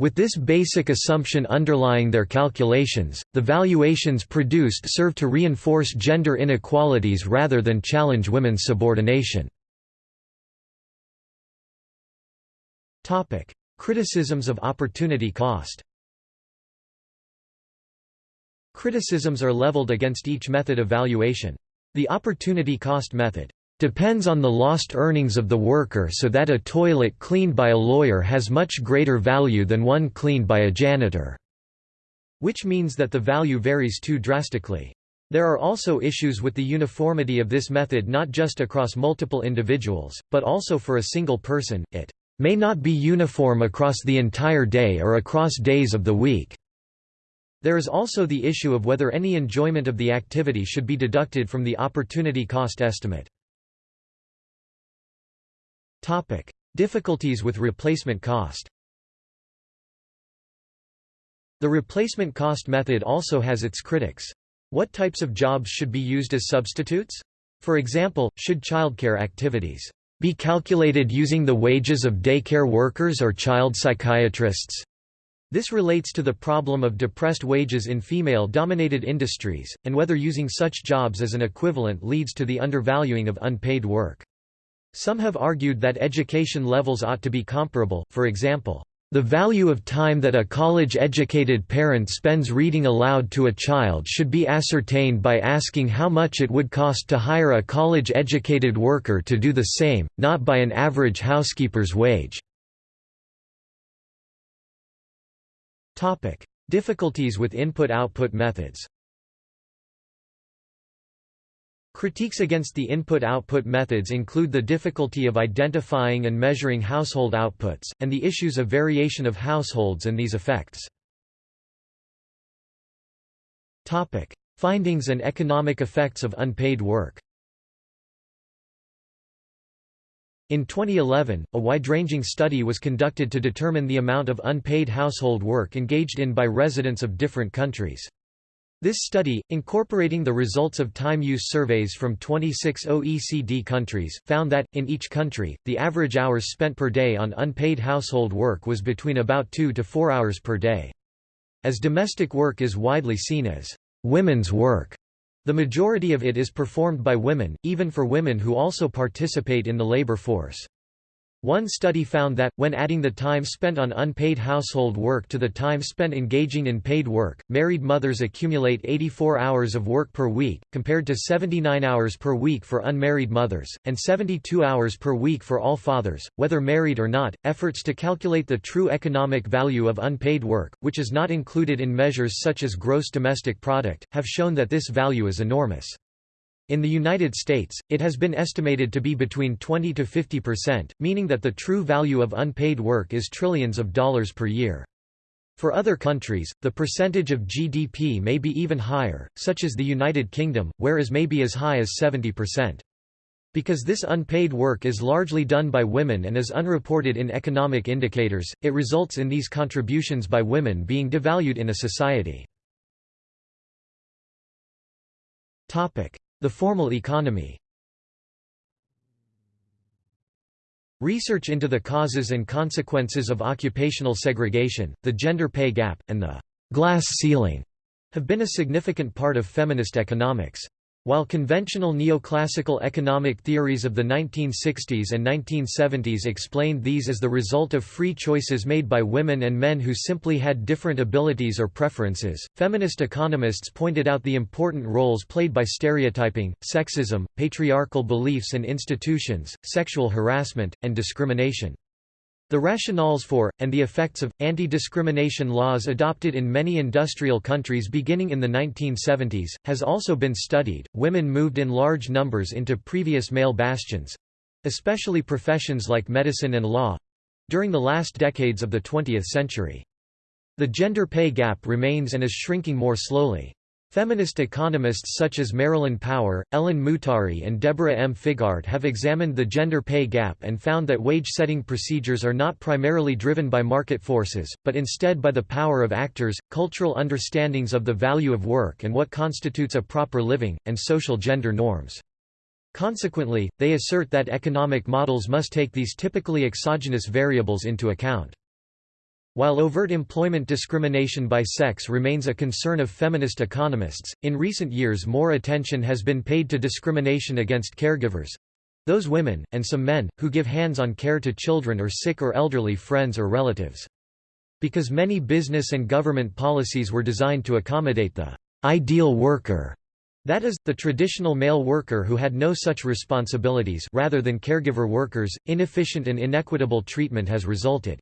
With this basic assumption underlying their calculations, the valuations produced serve to reinforce gender inequalities rather than challenge women's subordination. Criticisms of opportunity cost Criticisms are leveled against each method of valuation. The opportunity cost method depends on the lost earnings of the worker so that a toilet cleaned by a lawyer has much greater value than one cleaned by a janitor, which means that the value varies too drastically. There are also issues with the uniformity of this method not just across multiple individuals, but also for a single person, it may not be uniform across the entire day or across days of the week. There is also the issue of whether any enjoyment of the activity should be deducted from the opportunity cost estimate. Topic: Difficulties with replacement cost The replacement cost method also has its critics. What types of jobs should be used as substitutes? For example, should childcare activities be calculated using the wages of daycare workers or child psychiatrists? This relates to the problem of depressed wages in female-dominated industries, and whether using such jobs as an equivalent leads to the undervaluing of unpaid work. Some have argued that education levels ought to be comparable, for example, the value of time that a college-educated parent spends reading aloud to a child should be ascertained by asking how much it would cost to hire a college-educated worker to do the same, not by an average housekeeper's wage. Difficulties with input-output methods. Critiques against the input-output methods include the difficulty of identifying and measuring household outputs, and the issues of variation of households and these effects. Topic: Findings and economic effects of unpaid work In 2011, a wide-ranging study was conducted to determine the amount of unpaid household work engaged in by residents of different countries. This study, incorporating the results of time use surveys from 26 OECD countries, found that, in each country, the average hours spent per day on unpaid household work was between about 2 to 4 hours per day. As domestic work is widely seen as women's work, the majority of it is performed by women, even for women who also participate in the labor force. One study found that, when adding the time spent on unpaid household work to the time spent engaging in paid work, married mothers accumulate 84 hours of work per week, compared to 79 hours per week for unmarried mothers, and 72 hours per week for all fathers, whether married or not. Efforts to calculate the true economic value of unpaid work, which is not included in measures such as gross domestic product, have shown that this value is enormous. In the United States, it has been estimated to be between 20 to 50 percent, meaning that the true value of unpaid work is trillions of dollars per year. For other countries, the percentage of GDP may be even higher, such as the United Kingdom, where as may be as high as 70 percent. Because this unpaid work is largely done by women and is unreported in economic indicators, it results in these contributions by women being devalued in a society. The formal economy Research into the causes and consequences of occupational segregation, the gender pay gap, and the «glass ceiling» have been a significant part of feminist economics. While conventional neoclassical economic theories of the 1960s and 1970s explained these as the result of free choices made by women and men who simply had different abilities or preferences, feminist economists pointed out the important roles played by stereotyping, sexism, patriarchal beliefs and institutions, sexual harassment, and discrimination. The rationales for, and the effects of, anti-discrimination laws adopted in many industrial countries beginning in the 1970s, has also been studied. Women moved in large numbers into previous male bastions—especially professions like medicine and law—during the last decades of the 20th century. The gender pay gap remains and is shrinking more slowly. Feminist economists such as Marilyn Power, Ellen Mutari and Deborah M. Figart have examined the gender pay gap and found that wage-setting procedures are not primarily driven by market forces, but instead by the power of actors, cultural understandings of the value of work and what constitutes a proper living, and social gender norms. Consequently, they assert that economic models must take these typically exogenous variables into account. While overt employment discrimination by sex remains a concern of feminist economists, in recent years more attention has been paid to discrimination against caregivers—those women, and some men, who give hands-on care to children or sick or elderly friends or relatives. Because many business and government policies were designed to accommodate the ideal worker, that is, the traditional male worker who had no such responsibilities rather than caregiver workers, inefficient and inequitable treatment has resulted.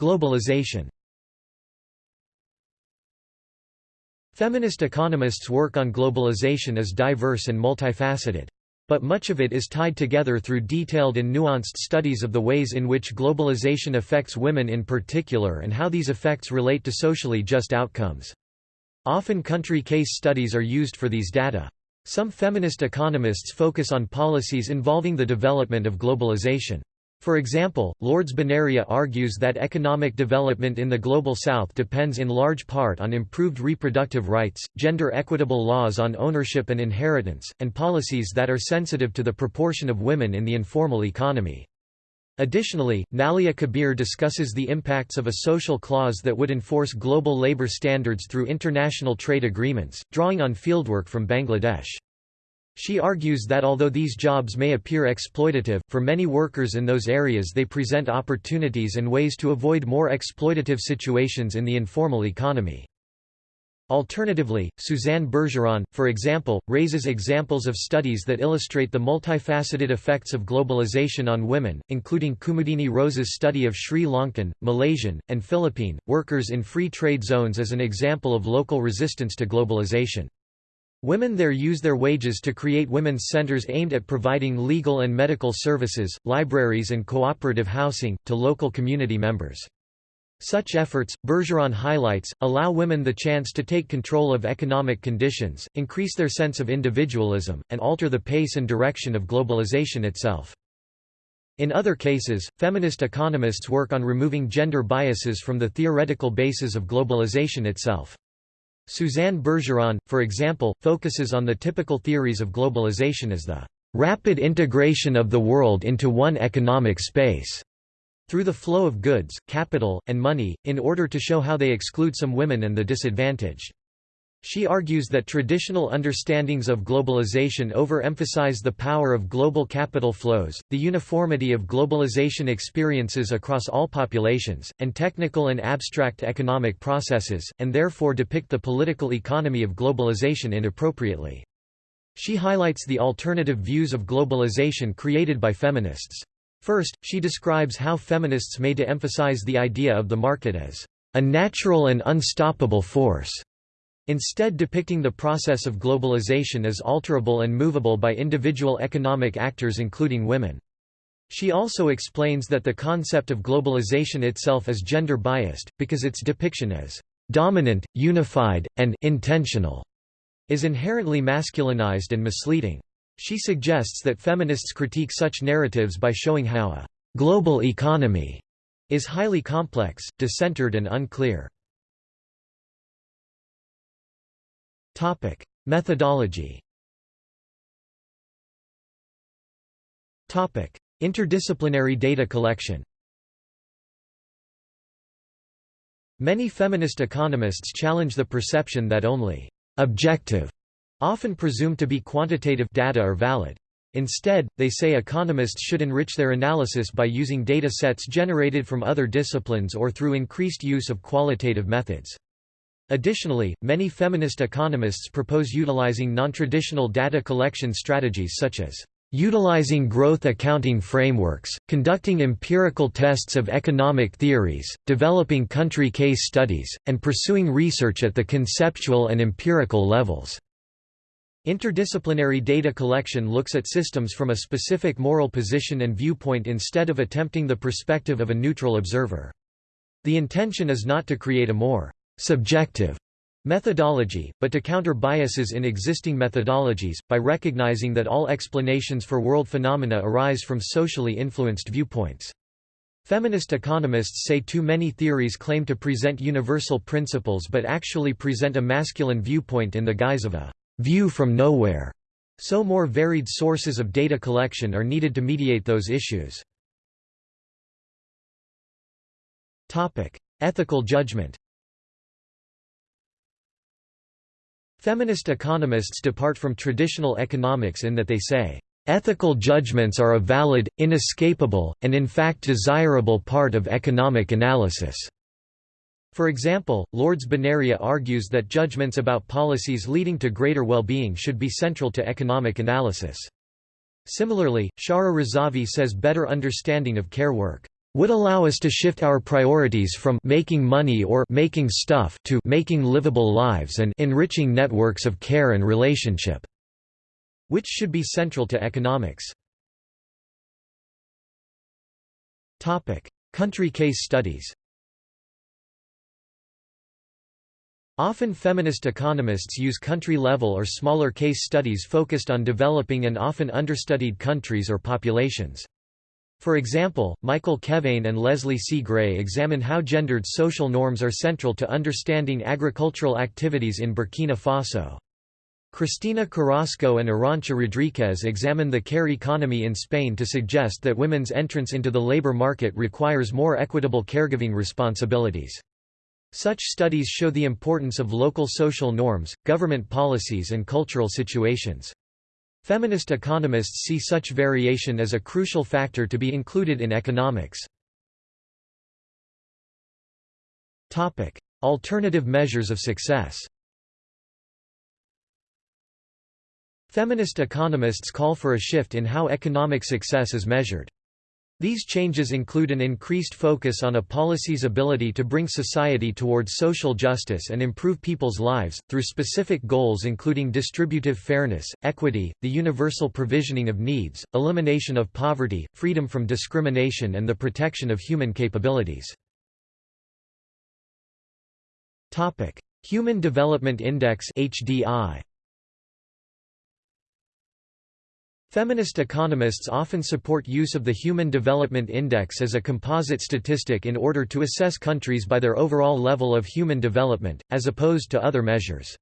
Globalization Feminist economists work on globalization as diverse and multifaceted. But much of it is tied together through detailed and nuanced studies of the ways in which globalization affects women in particular and how these effects relate to socially just outcomes. Often country case studies are used for these data. Some feminist economists focus on policies involving the development of globalization. For example, Lourdes Benería argues that economic development in the Global South depends in large part on improved reproductive rights, gender-equitable laws on ownership and inheritance, and policies that are sensitive to the proportion of women in the informal economy. Additionally, Naila Kabeer discusses the impacts of a social clause that would enforce global labor standards through international trade agreements, drawing on fieldwork from Bangladesh. She argues that although these jobs may appear exploitative, for many workers in those areas they present opportunities and ways to avoid more exploitative situations in the informal economy. Alternatively, Suzanne Bergeron, for example, raises examples of studies that illustrate the multifaceted effects of globalization on women, including Kumudhini Rosa's study of Sri Lankan, Malaysian, and Philippine, workers in free trade zones as an example of local resistance to globalization. Women there use their wages to create women's centers aimed at providing legal and medical services, libraries and cooperative housing, to local community members. Such efforts, Bergeron highlights, allow women the chance to take control of economic conditions, increase their sense of individualism, and alter the pace and direction of globalization itself. In other cases, feminist economists work on removing gender biases from the theoretical basis of globalization itself. Suzanne Bergeron, for example, focuses on the typical theories of globalization as the rapid integration of the world into one economic space through the flow of goods, capital, and money, in order to show how they exclude some women and the disadvantaged. She argues that traditional understandings of globalization overemphasize the power of global capital flows, the uniformity of globalization experiences across all populations, and technical and abstract economic processes, and therefore depict the political economy of globalization inappropriately. She highlights the alternative views of globalization created by feminists. First, she describes how feminists may de-emphasize the idea of the market as a natural and unstoppable force instead depicting the process of globalization as alterable and movable by individual economic actors including women. She also explains that the concept of globalization itself is gender-biased, because its depiction as «dominant, unified, and intentional» is inherently masculinized and misleading. She suggests that feminists critique such narratives by showing how a «global economy» is highly complex, decentered and unclear. Topic: Methodology. Topic: Interdisciplinary data collection. Many feminist economists challenge the perception that only objective, often presumed to be quantitative data are valid. Instead, they say economists should enrich their analysis by using data sets generated from other disciplines or through increased use of qualitative methods. Additionally, many feminist economists propose utilizing non-traditional data collection strategies such as utilizing growth accounting frameworks, conducting empirical tests of economic theories, developing country case studies, and pursuing research at the conceptual and empirical levels. Interdisciplinary data collection looks at systems from a specific moral position and viewpoint instead of attempting the perspective of a neutral observer. The intention is not to create a more subjective methodology, but to counter biases in existing methodologies, by recognizing that all explanations for world phenomena arise from socially influenced viewpoints. Feminist economists say too many theories claim to present universal principles but actually present a masculine viewpoint in the guise of a view from nowhere. So more varied sources of data collection are needed to mediate those issues. Ethical judgment Feminist economists depart from traditional economics in that they say, "...ethical judgments are a valid, inescapable, and in fact desirable part of economic analysis." For example, Lourdes Benería argues that judgments about policies leading to greater well-being should be central to economic analysis. Similarly, Shahra Razavi says better understanding of care work would allow us to shift our priorities from making money or making stuff to making livable lives and enriching networks of care and relationship, which should be central to economics. Topic: Country case studies. Often feminist economists use country-level or smaller case studies focused on developing and often understudied countries or populations. For example, Michael Kevane and Leslie C. Gray examine how gendered social norms are central to understanding agricultural activities in Burkina Faso. Cristina Carrasco and Arantxa Rodríguez examine the care economy in Spain to suggest that women's entrance into the labor market requires more equitable caregiving responsibilities. Such studies show the importance of local social norms, government policies and cultural situations. Feminist economists see such variation as a crucial factor to be included in economics. Alternative measures of success Feminist economists call for a shift in how economic success is measured. These changes include an increased focus on a policy's ability to bring society towards social justice and improve people's lives, through specific goals including distributive fairness, equity, the universal provisioning of needs, elimination of poverty, freedom from discrimination and the protection of human capabilities. Human Development Index HDI Feminist economists often support use of the Human Development Index as a composite statistic in order to assess countries by their overall level of human development, as opposed to other measures.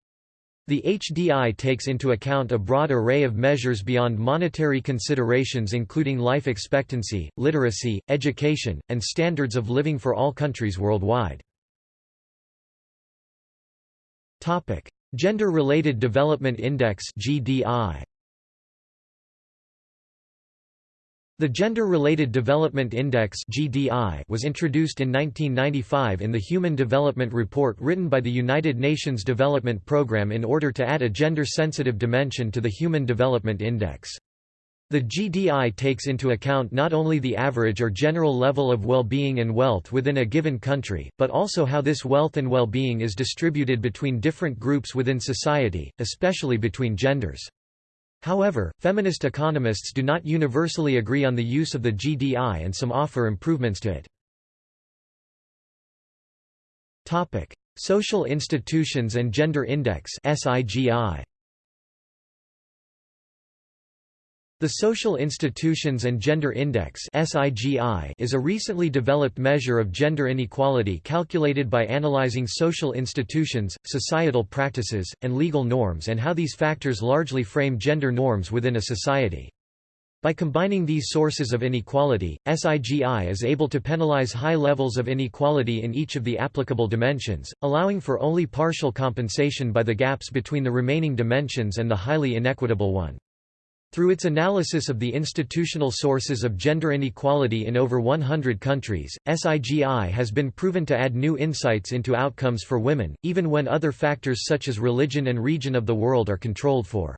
The HDI takes into account a broad array of measures beyond monetary considerations including life expectancy, literacy, education, and standards of living for all countries worldwide. Gender-Related Development Index GDI The Gender-Related Development Index was introduced in 1995 in the Human Development Report written by the United Nations Development Programme in order to add a gender-sensitive dimension to the Human Development Index. The GDI takes into account not only the average or general level of well-being and wealth within a given country, but also how this wealth and well-being is distributed between different groups within society, especially between genders. However, feminist economists do not universally agree on the use of the GDI and some offer improvements to it. Topic: Social institutions and gender index SIGI. The Social Institutions and Gender Index is a recently developed measure of gender inequality calculated by analyzing social institutions, societal practices, and legal norms and how these factors largely frame gender norms within a society. By combining these sources of inequality, SIGI is able to penalize high levels of inequality in each of the applicable dimensions, allowing for only partial compensation by the gaps between the remaining dimensions and the highly inequitable one. Through its analysis of the institutional sources of gender inequality in over 100 countries, SIGI has been proven to add new insights into outcomes for women, even when other factors such as religion and region of the world are controlled for.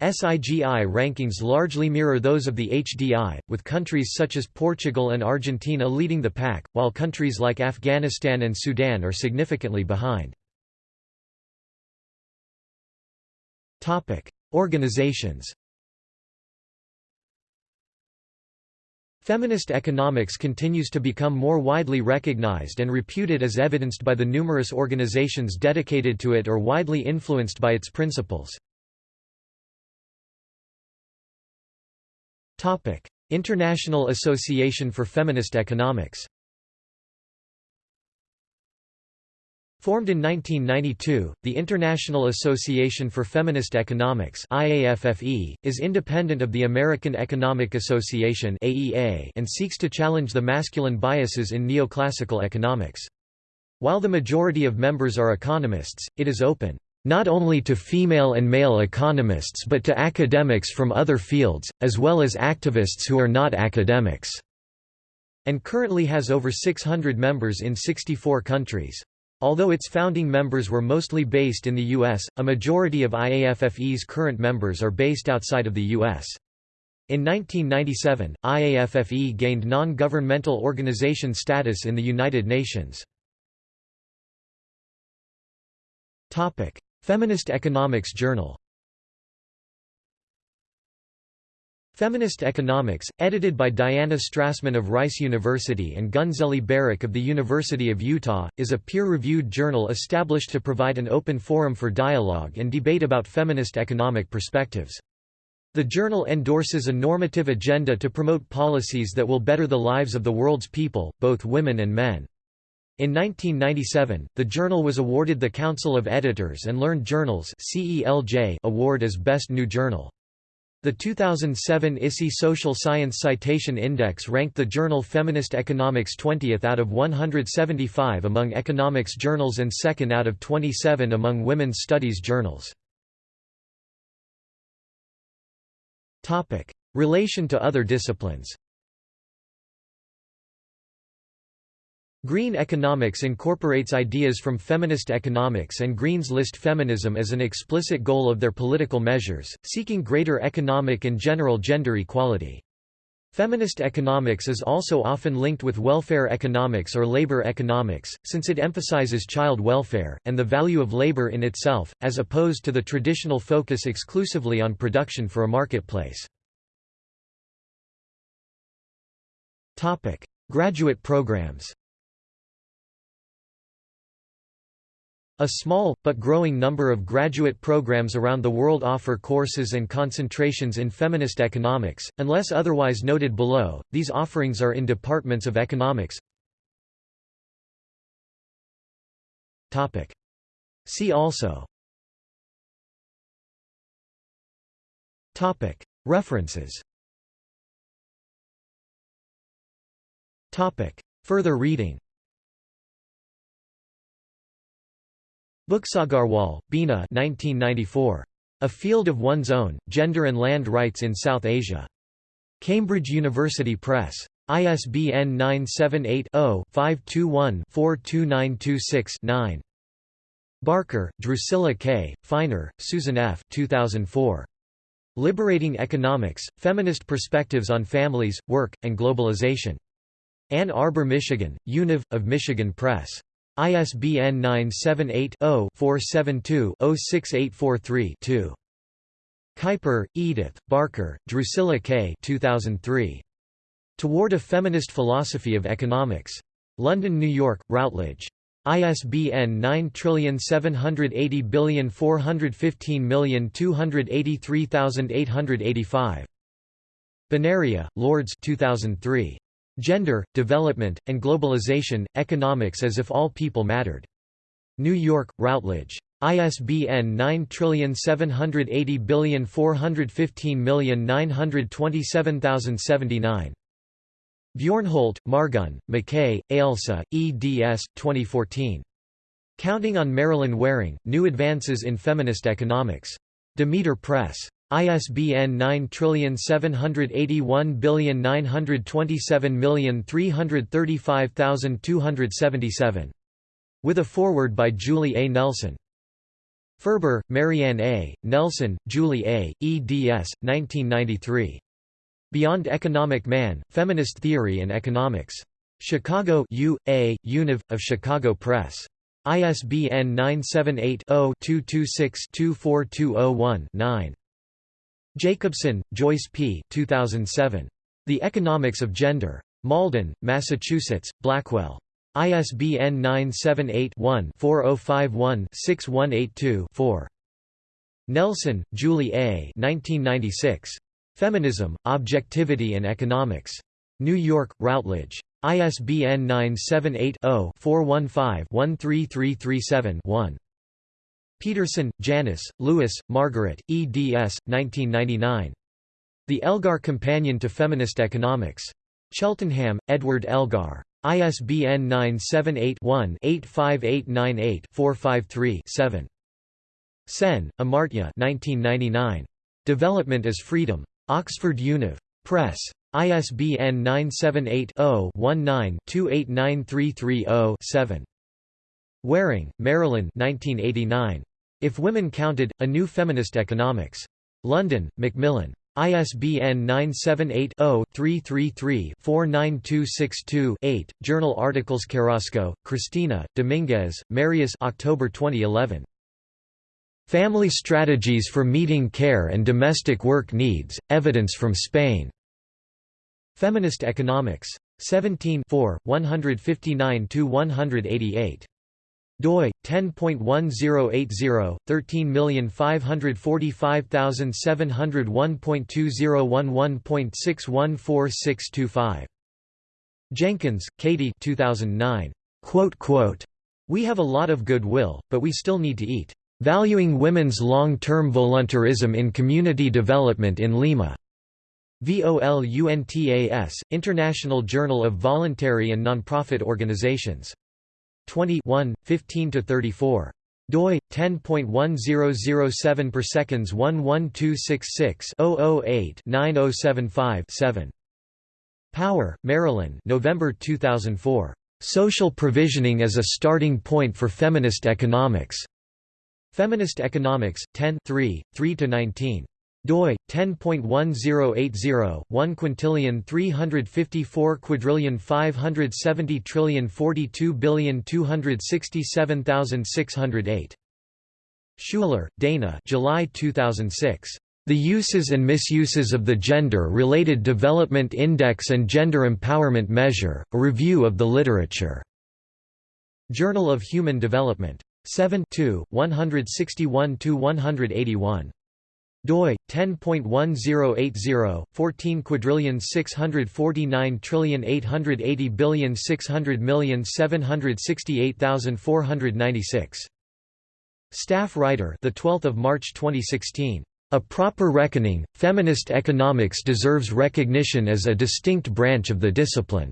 SIGI rankings largely mirror those of the HDI, with countries such as Portugal and Argentina leading the pack, while countries like Afghanistan and Sudan are significantly behind. Organizations Feminist economics continues to become more widely recognized and reputed as evidenced by the numerous organizations dedicated to it or widely influenced by its principles. International Association for Feminist Economics Formed in 1992, the International Association for Feminist Economics IAFFE, is independent of the American Economic Association AEA and seeks to challenge the masculine biases in neoclassical economics. While the majority of members are economists, it is open not only to female and male economists but to academics from other fields, as well as activists who are not academics, and currently has over 600 members in 64 countries. Although its founding members were mostly based in the U.S., a majority of IAFFE's current members are based outside of the U.S. In 1997, IAFFE gained non-governmental organization status in the United Nations. Feminist Economics Journal Feminist Economics, edited by Diana Strassmann of Rice University and Günseli Berik of the University of Utah, is a peer-reviewed journal established to provide an open forum for dialogue and debate about feminist economic perspectives. The journal endorses a normative agenda to promote policies that will better the lives of the world's people, both women and men. In 1997, the journal was awarded the Council of Editors and Learned Journals award as Best New Journal. The 2007 ISI Social Science Citation Index ranked the journal Feminist Economics 20th out of 175 among economics journals and second out of 27 among women's studies journals. Relation to other disciplines Green economics incorporates ideas from feminist economics and Greens list feminism as an explicit goal of their political measures, seeking greater economic and general gender equality. Feminist economics is also often linked with welfare economics or labor economics, since it emphasizes child welfare, and the value of labor in itself, as opposed to the traditional focus exclusively on production for a marketplace. Graduate programs A small, but growing number of graduate programs around the world offer courses and concentrations in feminist economics, unless otherwise noted below, these offerings are in departments of economics. See also. References. Further reading Buksagarwal, Bina 1994. A Field of One's Own, Gender and Land Rights in South Asia. Cambridge University Press. ISBN 978-0-521-42926-9. Barker, Drusilla K., Feiner, Susan F. 2004. Liberating Economics, Feminist Perspectives on Families, Work, and Globalization. Ann Arbor, Michigan, Univ, of Michigan Press. ISBN 978-0-472-06843-2. Kuiper, Edith, Barker, Drusilla K. 2003. Toward a Feminist Philosophy of Economics. London, New York, Routledge. ISBN 9780415283885. Benería, Lourdes 2003. Gender, Development, and Globalization, Economics as if All People Mattered. New York, Routledge. ISBN 9780415927079. Bjornholt, Margunn, McKay, Ailsa, eds. 2014. Counting on Marilyn Waring, New Advances in Feminist Economics. Demeter Press. ISBN 9781927335277. With a foreword by Julie A. Nelson. Ferber, Marianne A., Nelson, Julie A., eds. 1993. Beyond Economic Man, Feminist Theory and Economics. Chicago U. A., Univ. of Chicago Press. ISBN 978 0 226 24201 9. Jacobsen, Joyce P. 2007. The Economics of Gender. Malden, Massachusetts, Blackwell. ISBN 978-1-4051-6182-4. Nelson, Julie A. 1996. Feminism, Objectivity and Economics. New York, Routledge. ISBN 978 0 415 13337 1. Peterson, Janice, Lewis, Margaret, eds. 1999. The Elgar Companion to Feminist Economics. Cheltenham, Edward Elgar. ISBN 978-1-85898-453-7. Sen, Amartya 1999. Development as Freedom. Oxford Univ. Press. ISBN 978 0 19 289330 7. Waring, Marilyn 1989. If Women Counted, A New Feminist Economics. London, Macmillan. ISBN 978-0-333-49262-8. Journal articles Carrasco, Cristina, Dominguez, Marius October 2011. Family Strategies for Meeting Care and Domestic Work Needs, Evidence from Spain. Feminist Economics. 17 159–188. Doi 10.1080 13545701.2011.614625 Jenkins, Katie 2009 quote quote We have a lot of goodwill but we still need to eat. Valuing women's long-term volunteerism in community development in Lima. VOLUNTAS International Journal of Voluntary and Nonprofit Organizations 21, 15–34 doi 10.1007 per seconds 11266 008 9075 7 Power, Marilyn, November 2004. Social Provisioning as a Starting Point for Feminist Economics. Feminist Economics, 10 3, 3–19 doi 10.1080 1 quintillion 354 quadrillion 570 trillion 42 billion 267,608 Schuler, Dana July 2006 The Uses and Misuses of the Gender-Related Development Index and Gender Empowerment Measure, a Review of the Literature. Journal of Human Development. 7 161–181 doi 10.1080 14 quadrillion 649 trillion 880 billion 600 million 768,496 Staff writer the 12th of March 2016 a proper reckoning feminist economics deserves recognition as a distinct branch of the discipline.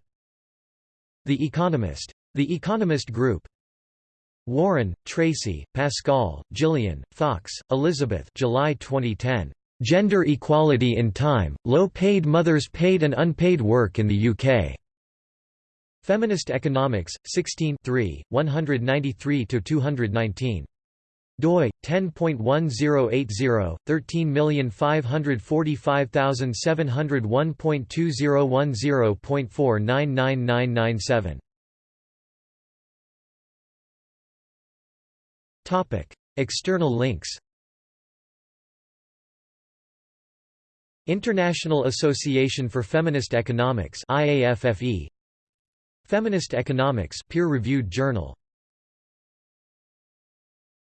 The Economist. The Economist Group Warren, Tracy, Pascal, Gillian, Fox, Elizabeth July 2010. Gender Equality in Time, Low-Paid Mothers Paid and Unpaid Work in the UK. Feminist Economics, 16 193–219. doi 10.1080 13545701.2010.499997 External links International Association for Feminist Economics IAFFE Feminist Economics peer-reviewed journal